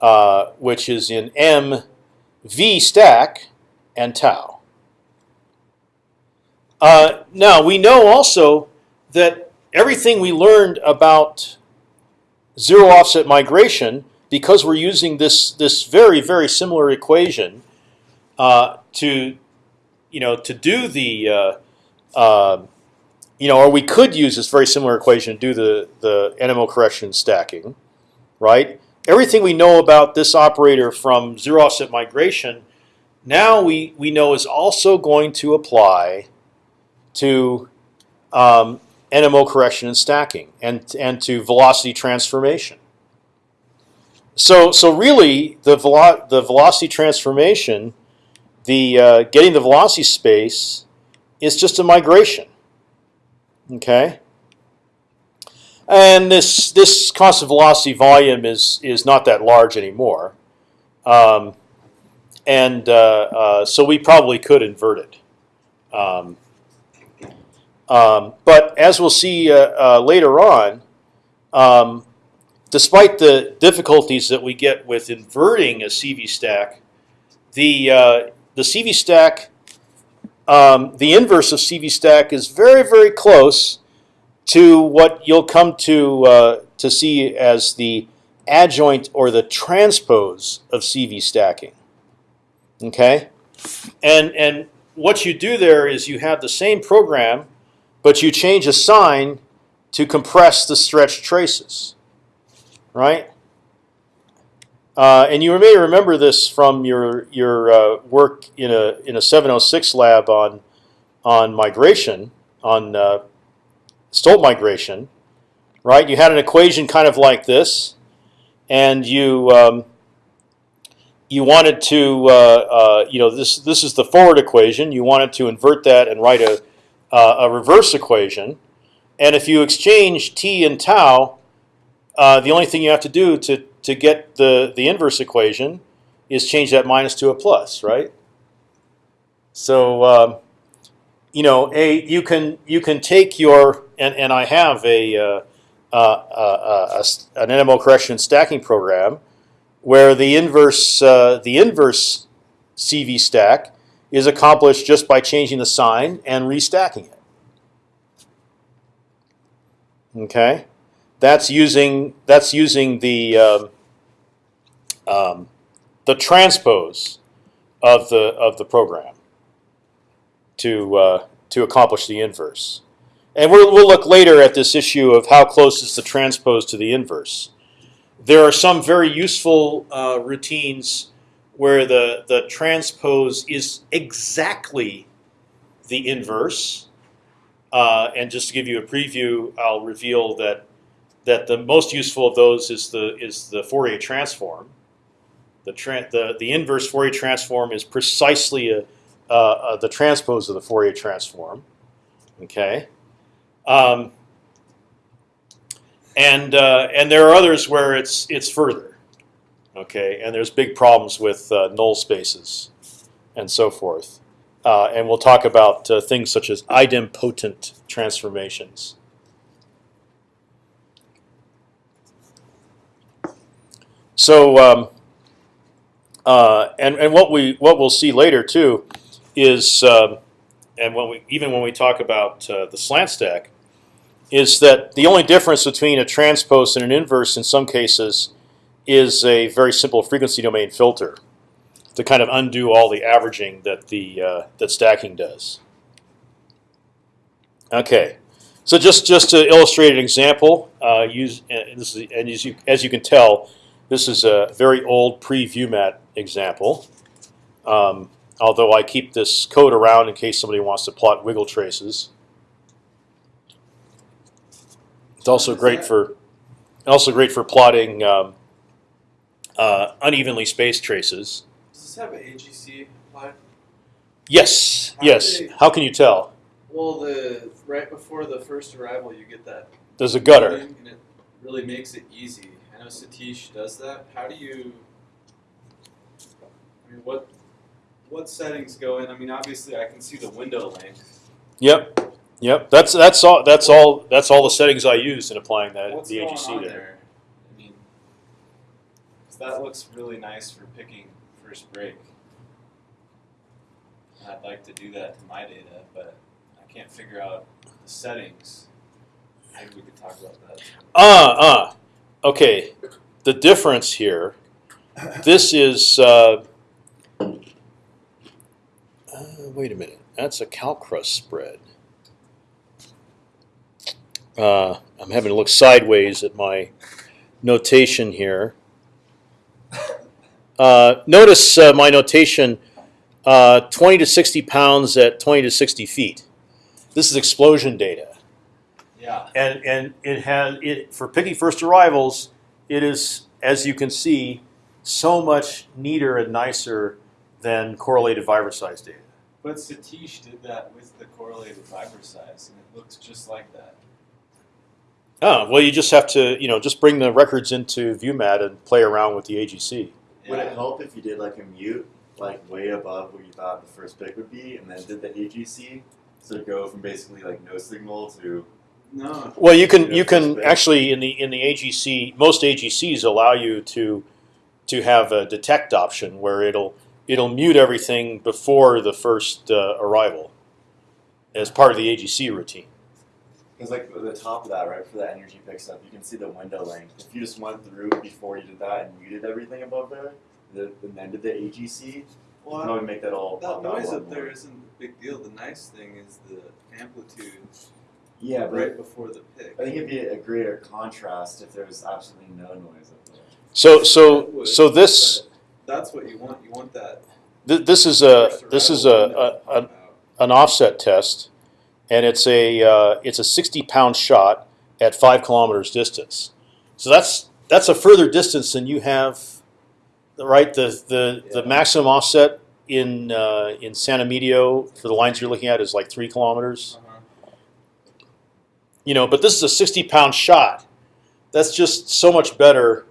uh, which is in m v stack and tau. Uh, now we know also that everything we learned about zero offset migration, because we're using this this very very similar equation uh, to you know to do the uh, uh, you know or we could use this very similar equation to do the the NMO correction stacking, right? Everything we know about this operator from zero offset migration, now we we know is also going to apply to um, NMO correction and stacking, and and to velocity transformation. So so really the velo the velocity transformation, the uh, getting the velocity space, is just a migration. Okay. And this this constant velocity volume is is not that large anymore, um, and uh, uh, so we probably could invert it. Um, um, but as we'll see uh, uh, later on, um, despite the difficulties that we get with inverting a CV stack, the uh, the CV stack, um, the inverse of CV stack is very very close to what you'll come to uh, to see as the adjoint or the transpose of CV stacking. Okay, and and what you do there is you have the same program but you change a sign to compress the stretched traces, right? Uh, and you may remember this from your your uh, work in a in a 706 lab on on migration on uh, Stolt migration, right? You had an equation kind of like this, and you um, you wanted to uh, uh, you know this this is the forward equation. You wanted to invert that and write a uh, a reverse equation, and if you exchange t and tau, uh, the only thing you have to do to to get the the inverse equation is change that minus to a plus, right? So um, you know, a you can you can take your and and I have a, uh, uh, uh, a an NMO correction stacking program where the inverse uh, the inverse CV stack is accomplished just by changing the sign and restacking it. Okay, that's using that's using the um, um, the transpose of the of the program to uh, to accomplish the inverse. And we'll, we'll look later at this issue of how close is the transpose to the inverse. There are some very useful uh, routines where the, the transpose is exactly the inverse. Uh, and just to give you a preview, I'll reveal that that the most useful of those is the is the Fourier transform. The the the inverse Fourier transform is precisely a, uh, uh, the transpose of the Fourier transform. Okay, um, and uh, and there are others where it's it's further. Okay, and there's big problems with uh, null spaces and so forth. Uh, and we'll talk about uh, things such as idempotent transformations. So, um, uh, and and what we what we'll see later too is, um, and when we even when we talk about uh, the slant stack, is that the only difference between a transpose and an inverse in some cases is a very simple frequency domain filter to kind of undo all the averaging that the uh, that stacking does. Okay, so just just to illustrate an example, uh, use and this is and as you as you can tell, this is a very old pre-ViewMat example. Um, although I keep this code around in case somebody wants to plot wiggle traces. It's also great for also great for plotting um, uh, unevenly spaced traces. Does this have an AGC applied? Yes, How yes. big? How can you tell? Well, the right before the first arrival, you get that There's a gutter. and it really makes it easy. I know Satish does that. How do you? I mean, what? what settings go in? I mean, obviously, I can see the window length. Yep, yep. That's that's all. That's all. That's all the settings I used in applying that What's the going AGC on there. there? I mean, that looks really nice for picking first break. And I'd like to do that to my data, but I can't figure out the settings. Maybe we could talk about that. Ah, ah. Okay. The difference here. This is. Uh, uh, wait a minute. That's a calcrust spread. Uh, I'm having to look sideways at my notation here. Uh, notice uh, my notation: uh, 20 to 60 pounds at 20 to 60 feet. This is explosion data Yeah. and and it has it for picking first arrivals. It is, as you can see, so much neater and nicer than correlated Vibroseis data. But Satish did that with the correlated Vibroseis, and it looks just like that. Oh well, you just have to you know just bring the records into ViewMat and play around with the AGC. Would it help if you did like a mute, like way above where you thought the first pick would be, and then did the AGC, so to go from basically like no signal to No. Well, you can Yeah, you can space. actually in the in the AGC most AGCs allow you to to have a detect option where it'll it'll mute everything before the first uh, arrival as part of the AGC routine. Because like the top of that, right, for the energy picks up, you can see the window length. If you just went through before you did that and muted everything above there, the, and then did the AGC, well, you Well, probably make that all that pop noise up there more. isn't a big deal. The nice thing is the amplitude Yeah, but right before the pick. I think it'd be a greater contrast if there was absolutely no noise up there. So so so this That's what you want. You want that. th- this is a this is a, a, a an offset test, and it's a uh, it's a sixty pound shot at five kilometers distance. So that's that's a further distance than you have, right? The the, the maximum offset in uh, in San Emidio for the lines you're looking at is like three kilometers. Uh-huh. You know, but this is a sixty pound shot. That's just so much better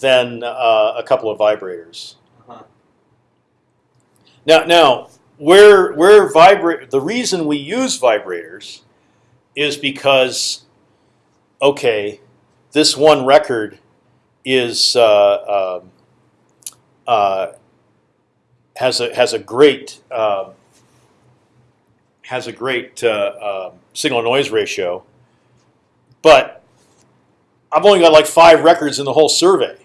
than uh, a couple of vibrators. Uh-huh. Now, now, where where vibrate the reason we use vibrators is because, okay, this one record is uh, um, uh, has a has a great um has a great uh, um signal noise ratio, but I've only got like five records in the whole survey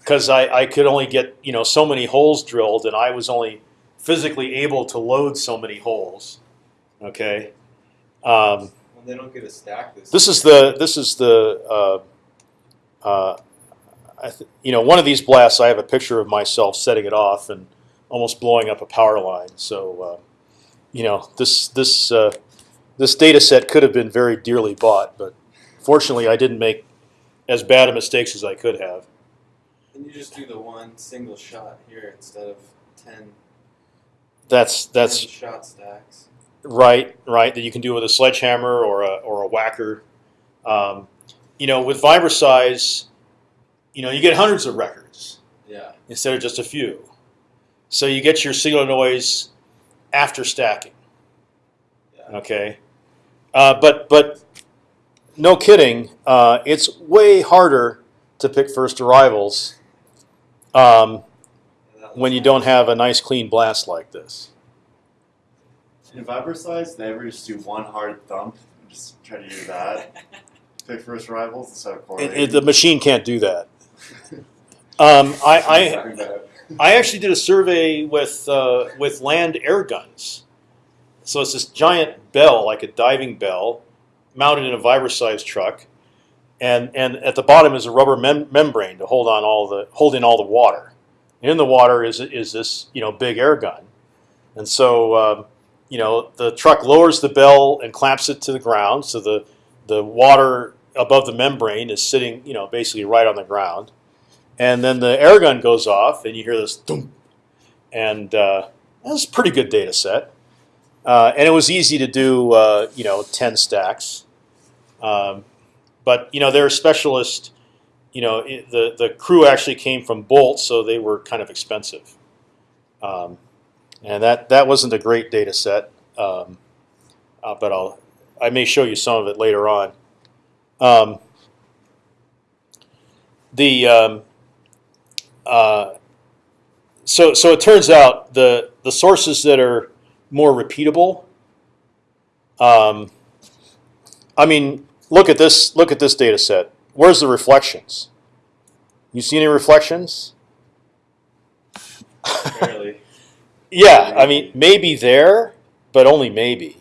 because I, I could only get you know so many holes drilled, and I was only physically able to load so many holes. Okay, um, When they don't get a stack this. this is the this is the uh, uh, I th- you know one of these blasts. I have a picture of myself setting it off and almost blowing up a power line. So uh, you know this this uh, this data set could have been very dearly bought, but fortunately I didn't make as bad a mistakes as I could have. And you just do the one single shot here instead of 10, That's 10 that's shot stacks. Right, right. That you can do with a sledgehammer or a or a whacker. Um, you know, with Vibroseis, you know, you get hundreds of records Yeah. instead of just a few. So you get your signal noise after stacking. Yeah. Okay, uh, but but no kidding, uh, it's way harder to pick first arrivals um, when you don't have a nice clean blast like this. In Vibroseis, they ever just do one hard thump and just try to do that. Pick first rivals instead of It, correlating. it, the machine can't do that. Um, I, I I actually did a survey with uh, with land air guns. So it's this giant bell, like a diving bell, mounted in a vibra-sized truck, and and at the bottom is a rubber mem- membrane to hold on all the hold in all the water. In the water is is this you know big air gun, and so um, you know the truck lowers the bell and clamps it to the ground, so the the water above the membrane is sitting you know basically right on the ground and then the air gun goes off, and you hear this thump, and uh, that's a pretty good data set. Uh, and it was easy to do, uh, you know, ten stacks. Um, but you know, they're a specialist. You know, it, the the crew actually came from Bolt, so they were kind of expensive. Um, and that that wasn't a great data set. Um, uh, but I'll I may show you some of it later on. Um, the um, uh, so so it turns out the the sources that are more repeatable. Um, I mean, look at this. Look at this data set. Where's the reflections? You see any reflections? Barely. Yeah, I mean maybe there, but only maybe.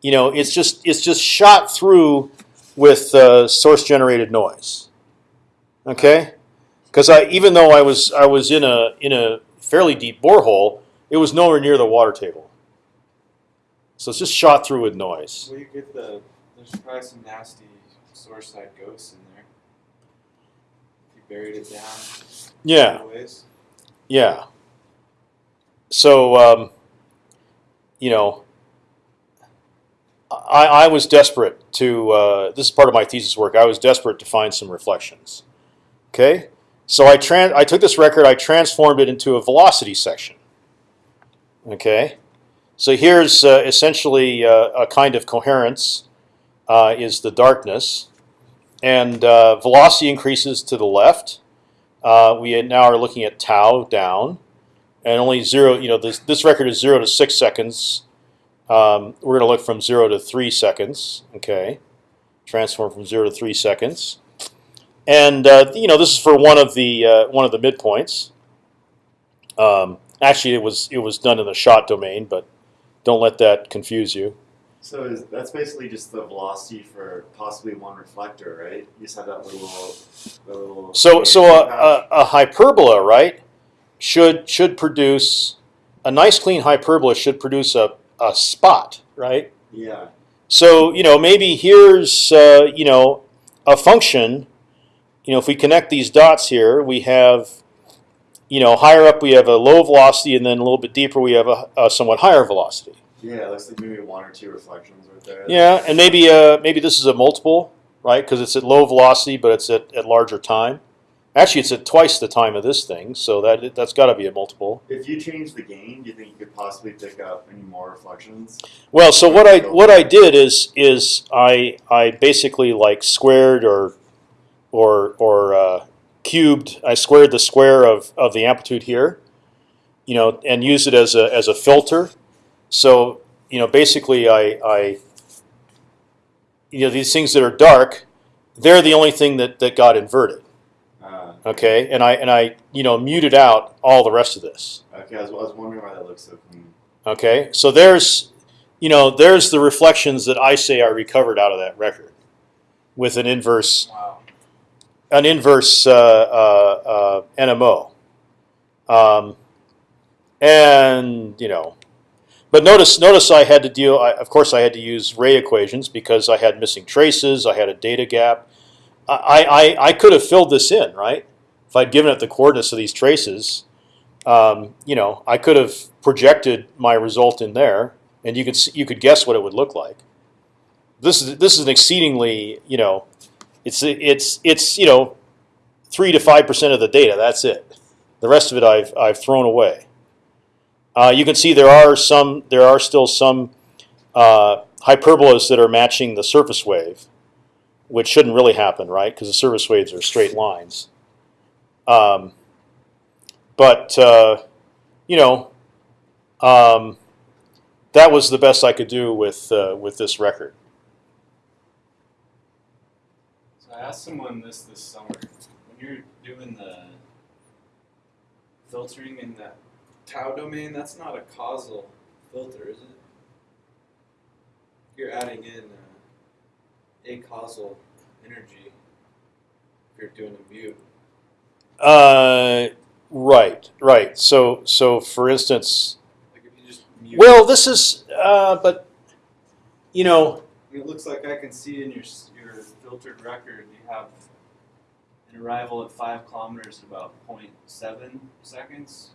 You know, it's just it's just shot through with uh, source generated noise. Okay, because I even though I was I was in a in a fairly deep borehole, it was nowhere near the water table. So it's just shot through with noise. well, you get the. There's probably some nasty source side ghosts in there. If you buried it down. Yeah, Ways. yeah. So um, you know, I, I was desperate to. Uh, this is part of my thesis work. I was desperate to find some reflections. Okay, so I tran I took this record. I transformed it into a velocity section. Okay, so here's uh, essentially uh, a kind of coherence. Uh, is the darkness, and uh, velocity increases to the left. Uh, we now are looking at tau down, and only zero. You know, this this record is zero to six seconds. Um, we're going to look from zero to three seconds. Okay, transform from zero to three seconds, and uh, you know this is for one of the uh, one of the midpoints. Um, actually, it was it was done in the shot domain, but don't let that confuse you. So is, that's basically just the velocity for possibly one reflector, right? You just have that little, that little. So so a, a, a hyperbola, right, should should produce a nice clean hyperbola should produce a, a spot, right? Yeah. So you know maybe here's uh, you know a function. You know if we connect these dots here, we have you know higher up we have a low velocity, and then a little bit deeper we have a, a somewhat higher velocity. Yeah, it looks like maybe one or two reflections right there. Yeah, and maybe uh, maybe this is a multiple, right? Because it's at low velocity, but it's at, at larger time. Actually, it's at twice the time of this thing, so that that's got to be a multiple. If you change the gain, do you think you could possibly pick up any more reflections? Well, so what I what I did is is I I basically like squared or or or uh, cubed. I squared the square of, of the amplitude here, you know, and used it as a as a filter. So you know, basically, I I you know these things that are dark, they're the only thing that that got inverted. Uh, Okay, and I and I you know muted out all the rest of this. okay, I was, I was wondering why that looks so clean. Okay, so there's, you know, there's the reflections that I say I recovered out of that record, with an inverse, Wow. an inverse uh, uh, uh, NMO, um, and you know, but notice, notice I had to deal. I, of course, I had to use ray equations because I had missing traces. I had a data gap. I, I, I could have filled this in, right? If I'd given it the coordinates of these traces, um, you know, I could have projected my result in there, and you could see, you could guess what it would look like. This is this is an exceedingly, you know, it's it's it's you know, three to five percent of the data. That's it. The rest of it I've I've thrown away. Uh, you can see there are some there are still some uh, hyperbolas that are matching the surface wave, which shouldn't really happen, right? Because the surface waves are straight lines. Um, but uh, you know, um, that was the best I could do with uh, with this record. So I asked someone this this summer. When you're doing the filtering in that tau domain, that's not a causal filter, is it? You're adding in uh, a causal energy if you're doing a mute. Uh, right, right. So so for instance, Like if you just mute. well, this is uh, but you know, It looks like I can see in your your filtered record you have an arrival at five kilometers in about 0.7 seconds.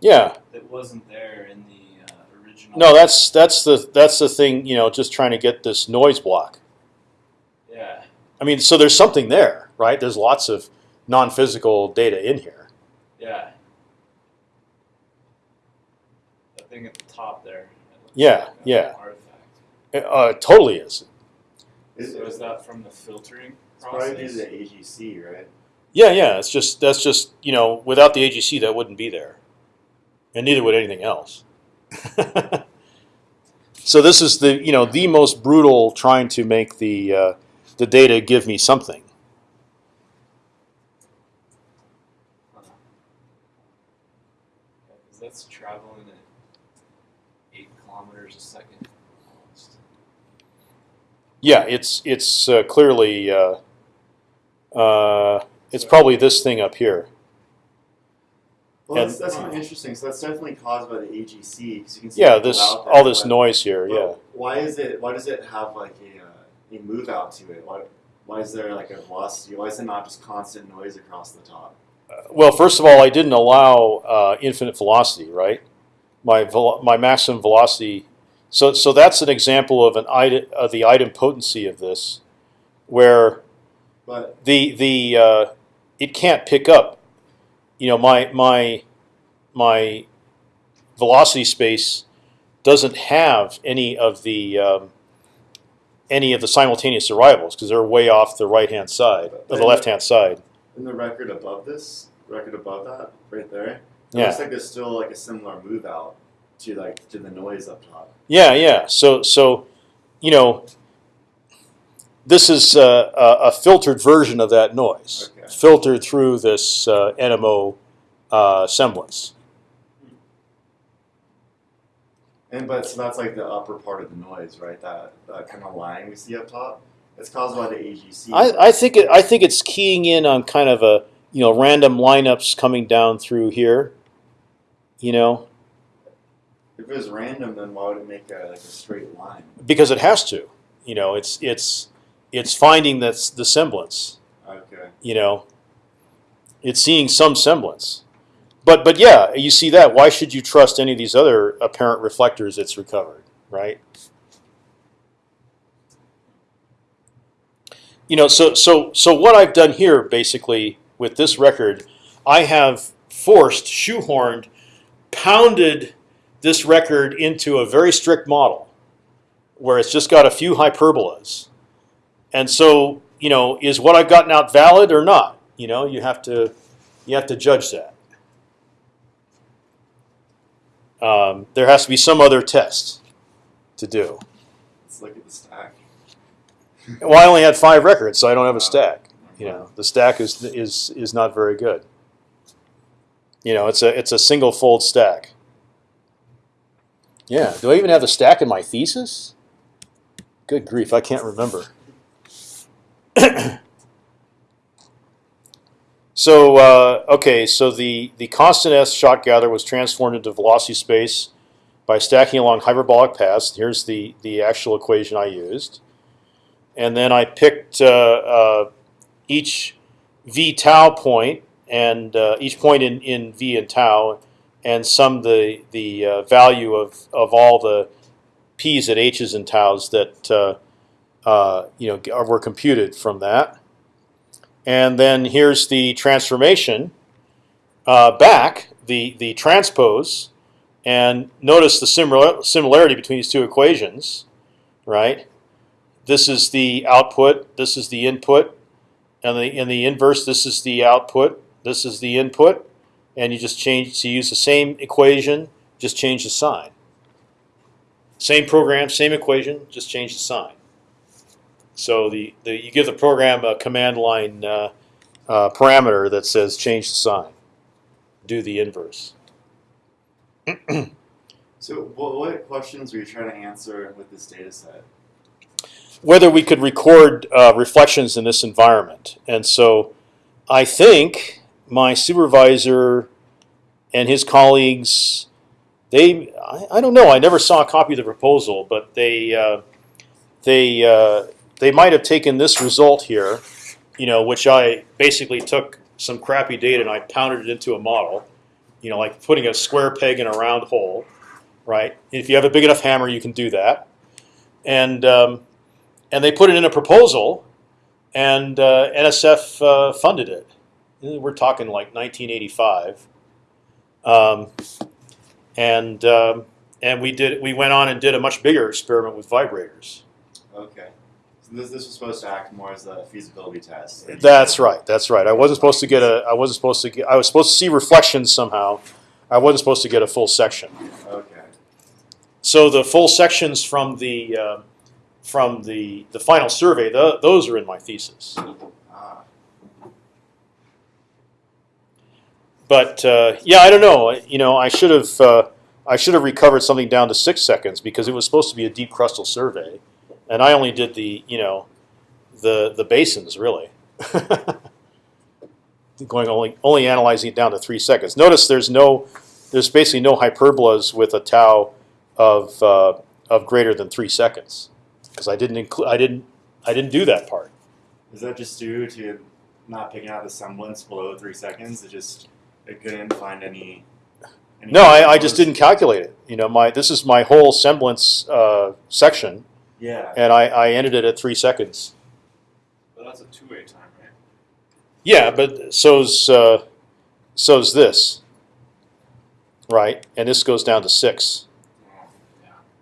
Yeah. That wasn't there in the uh, original. No, that's that's the that's the thing. You know, just trying to get this noise block. Yeah. I mean, so there's something there, right? There's lots of non-physical data in here. Yeah. thing at the top there. Yeah, like yeah. Artifact. Uh, it totally is. Is, So is that from the filtering it's probably due to the AGC, right? Yeah, yeah. It's just that's just you know without the AGC that wouldn't be there, and neither would anything else. so this is the you know the most brutal trying to make the uh, the data give me something. That's traveling at eight kilometers a second. almost. Yeah, it's it's uh, clearly uh, uh, it's probably this thing up here. Well, And- that's, that's kind of interesting. So that's definitely caused by the AGC because you can see Yeah, this there, all this noise here. Yeah. Why is it? Why does it have like a uh, a move out to it? Why why is there like a velocity? Why is it not just constant noise across the top? Well, first of all, I didn't allow uh, infinite velocity, right? My my maximum velocity. So so that's an example of an item of the item potency of this, where But the the uh, it can't pick up. You know, my my my velocity space doesn't have any of the um, any of the simultaneous arrivals because they're way off the right hand side or the left hand side. in the record above this, record above that, right there, it Yeah. looks like there's still like a similar move out to like to the noise up top. Yeah, yeah. So, so, you know, this is a, a filtered version of that noise, Okay. Filtered through this uh, NMO uh, semblance. And but so that's like the upper part of the noise, right? That that kind of line we see up top. It's caused by the AGC. I, I think it, I think it's keying in on kind of a you know random lineups coming down through here. You know, if it was random, then why would it make a like a straight line? because it has to. You know, it's it's it's finding that's the semblance. Okay. you know it's seeing some semblance. But but yeah you see that. Why should you trust any of these other apparent reflectors it's recovered right? You know so so so what i've done here basically with this record i have forced shoehorned pounded this record into a very strict model where it's just got a few hyperbolas. And so, you know, is what I've gotten out valid or not? You know, you have to you have to judge that. Um, there has to be some other test to do. Let's look at the stack. Well, I only had five records, so I don't have a stack. You know, the stack is is is not very good. You know, it's a it's a single fold stack. Yeah. Do I even have a stack in my thesis? Good grief, I can't remember. So uh, okay, so the the constant s shot gather was transformed into velocity space by stacking along hyperbolic paths. Here's the the actual equation I used, and then I picked uh, uh, each v tau point and uh, each point in, in v and tau, and summed the the uh, value of of all the p's and h's and tau's that uh, you know were computed from that. And then here's the transformation uh, back, the the transpose, and notice the similar similarity between these two equations, right? This is the output. This is the input, and the in the inverse, this is the output. This is the input, and you just change to use the same equation, just change the sign. Same program, same equation, just change the sign. So the, the you give the program a command line uh, uh, parameter that says change the sign, do the inverse. So what, what questions were you trying to answer with this data set? Whether we could record uh, reflections in this environment, and so I think my supervisor and his colleagues, they I, I don't know. I never saw a copy of the proposal, but they uh, they uh, they might have taken this result here, you know, which I basically took some crappy data and I pounded it into a model, you know, like putting a square peg in a round hole, right? If you have a big enough hammer, you can do that, and um, and they put it in a proposal, and uh, NSF uh, funded it. We're talking like 1985, um, and um, and we did we went on and did a much bigger experiment with vibrators. Okay. This, this was supposed to act more as a feasibility test. That's right. That's right. I wasn't supposed to get a. I wasn't supposed to get. I was supposed to see reflections somehow. I wasn't supposed to get a full section. Okay. So the full sections from the uh, from the the final survey, tho- those are in my thesis. Ah. But uh, yeah, I don't know. You know, I should have uh, I should have recovered something down to six seconds because it was supposed to be a deep crustal survey, and I only did the you know the the basins really. Going only only analyzing it down to three seconds. Notice there's no there's basically no hyperbolas with a tau of uh, of greater than three seconds because I didn't include I didn't I didn't do that part. Is that just due to not picking out the semblance below three seconds? It just it couldn't find any. any No, I, I just didn't calculate it. You know, my this is my whole semblance uh, section, Yeah. and I, I ended it at three seconds. But that's a two-way time, right? Yeah, but so's uh, so's this, right? And this goes down to six.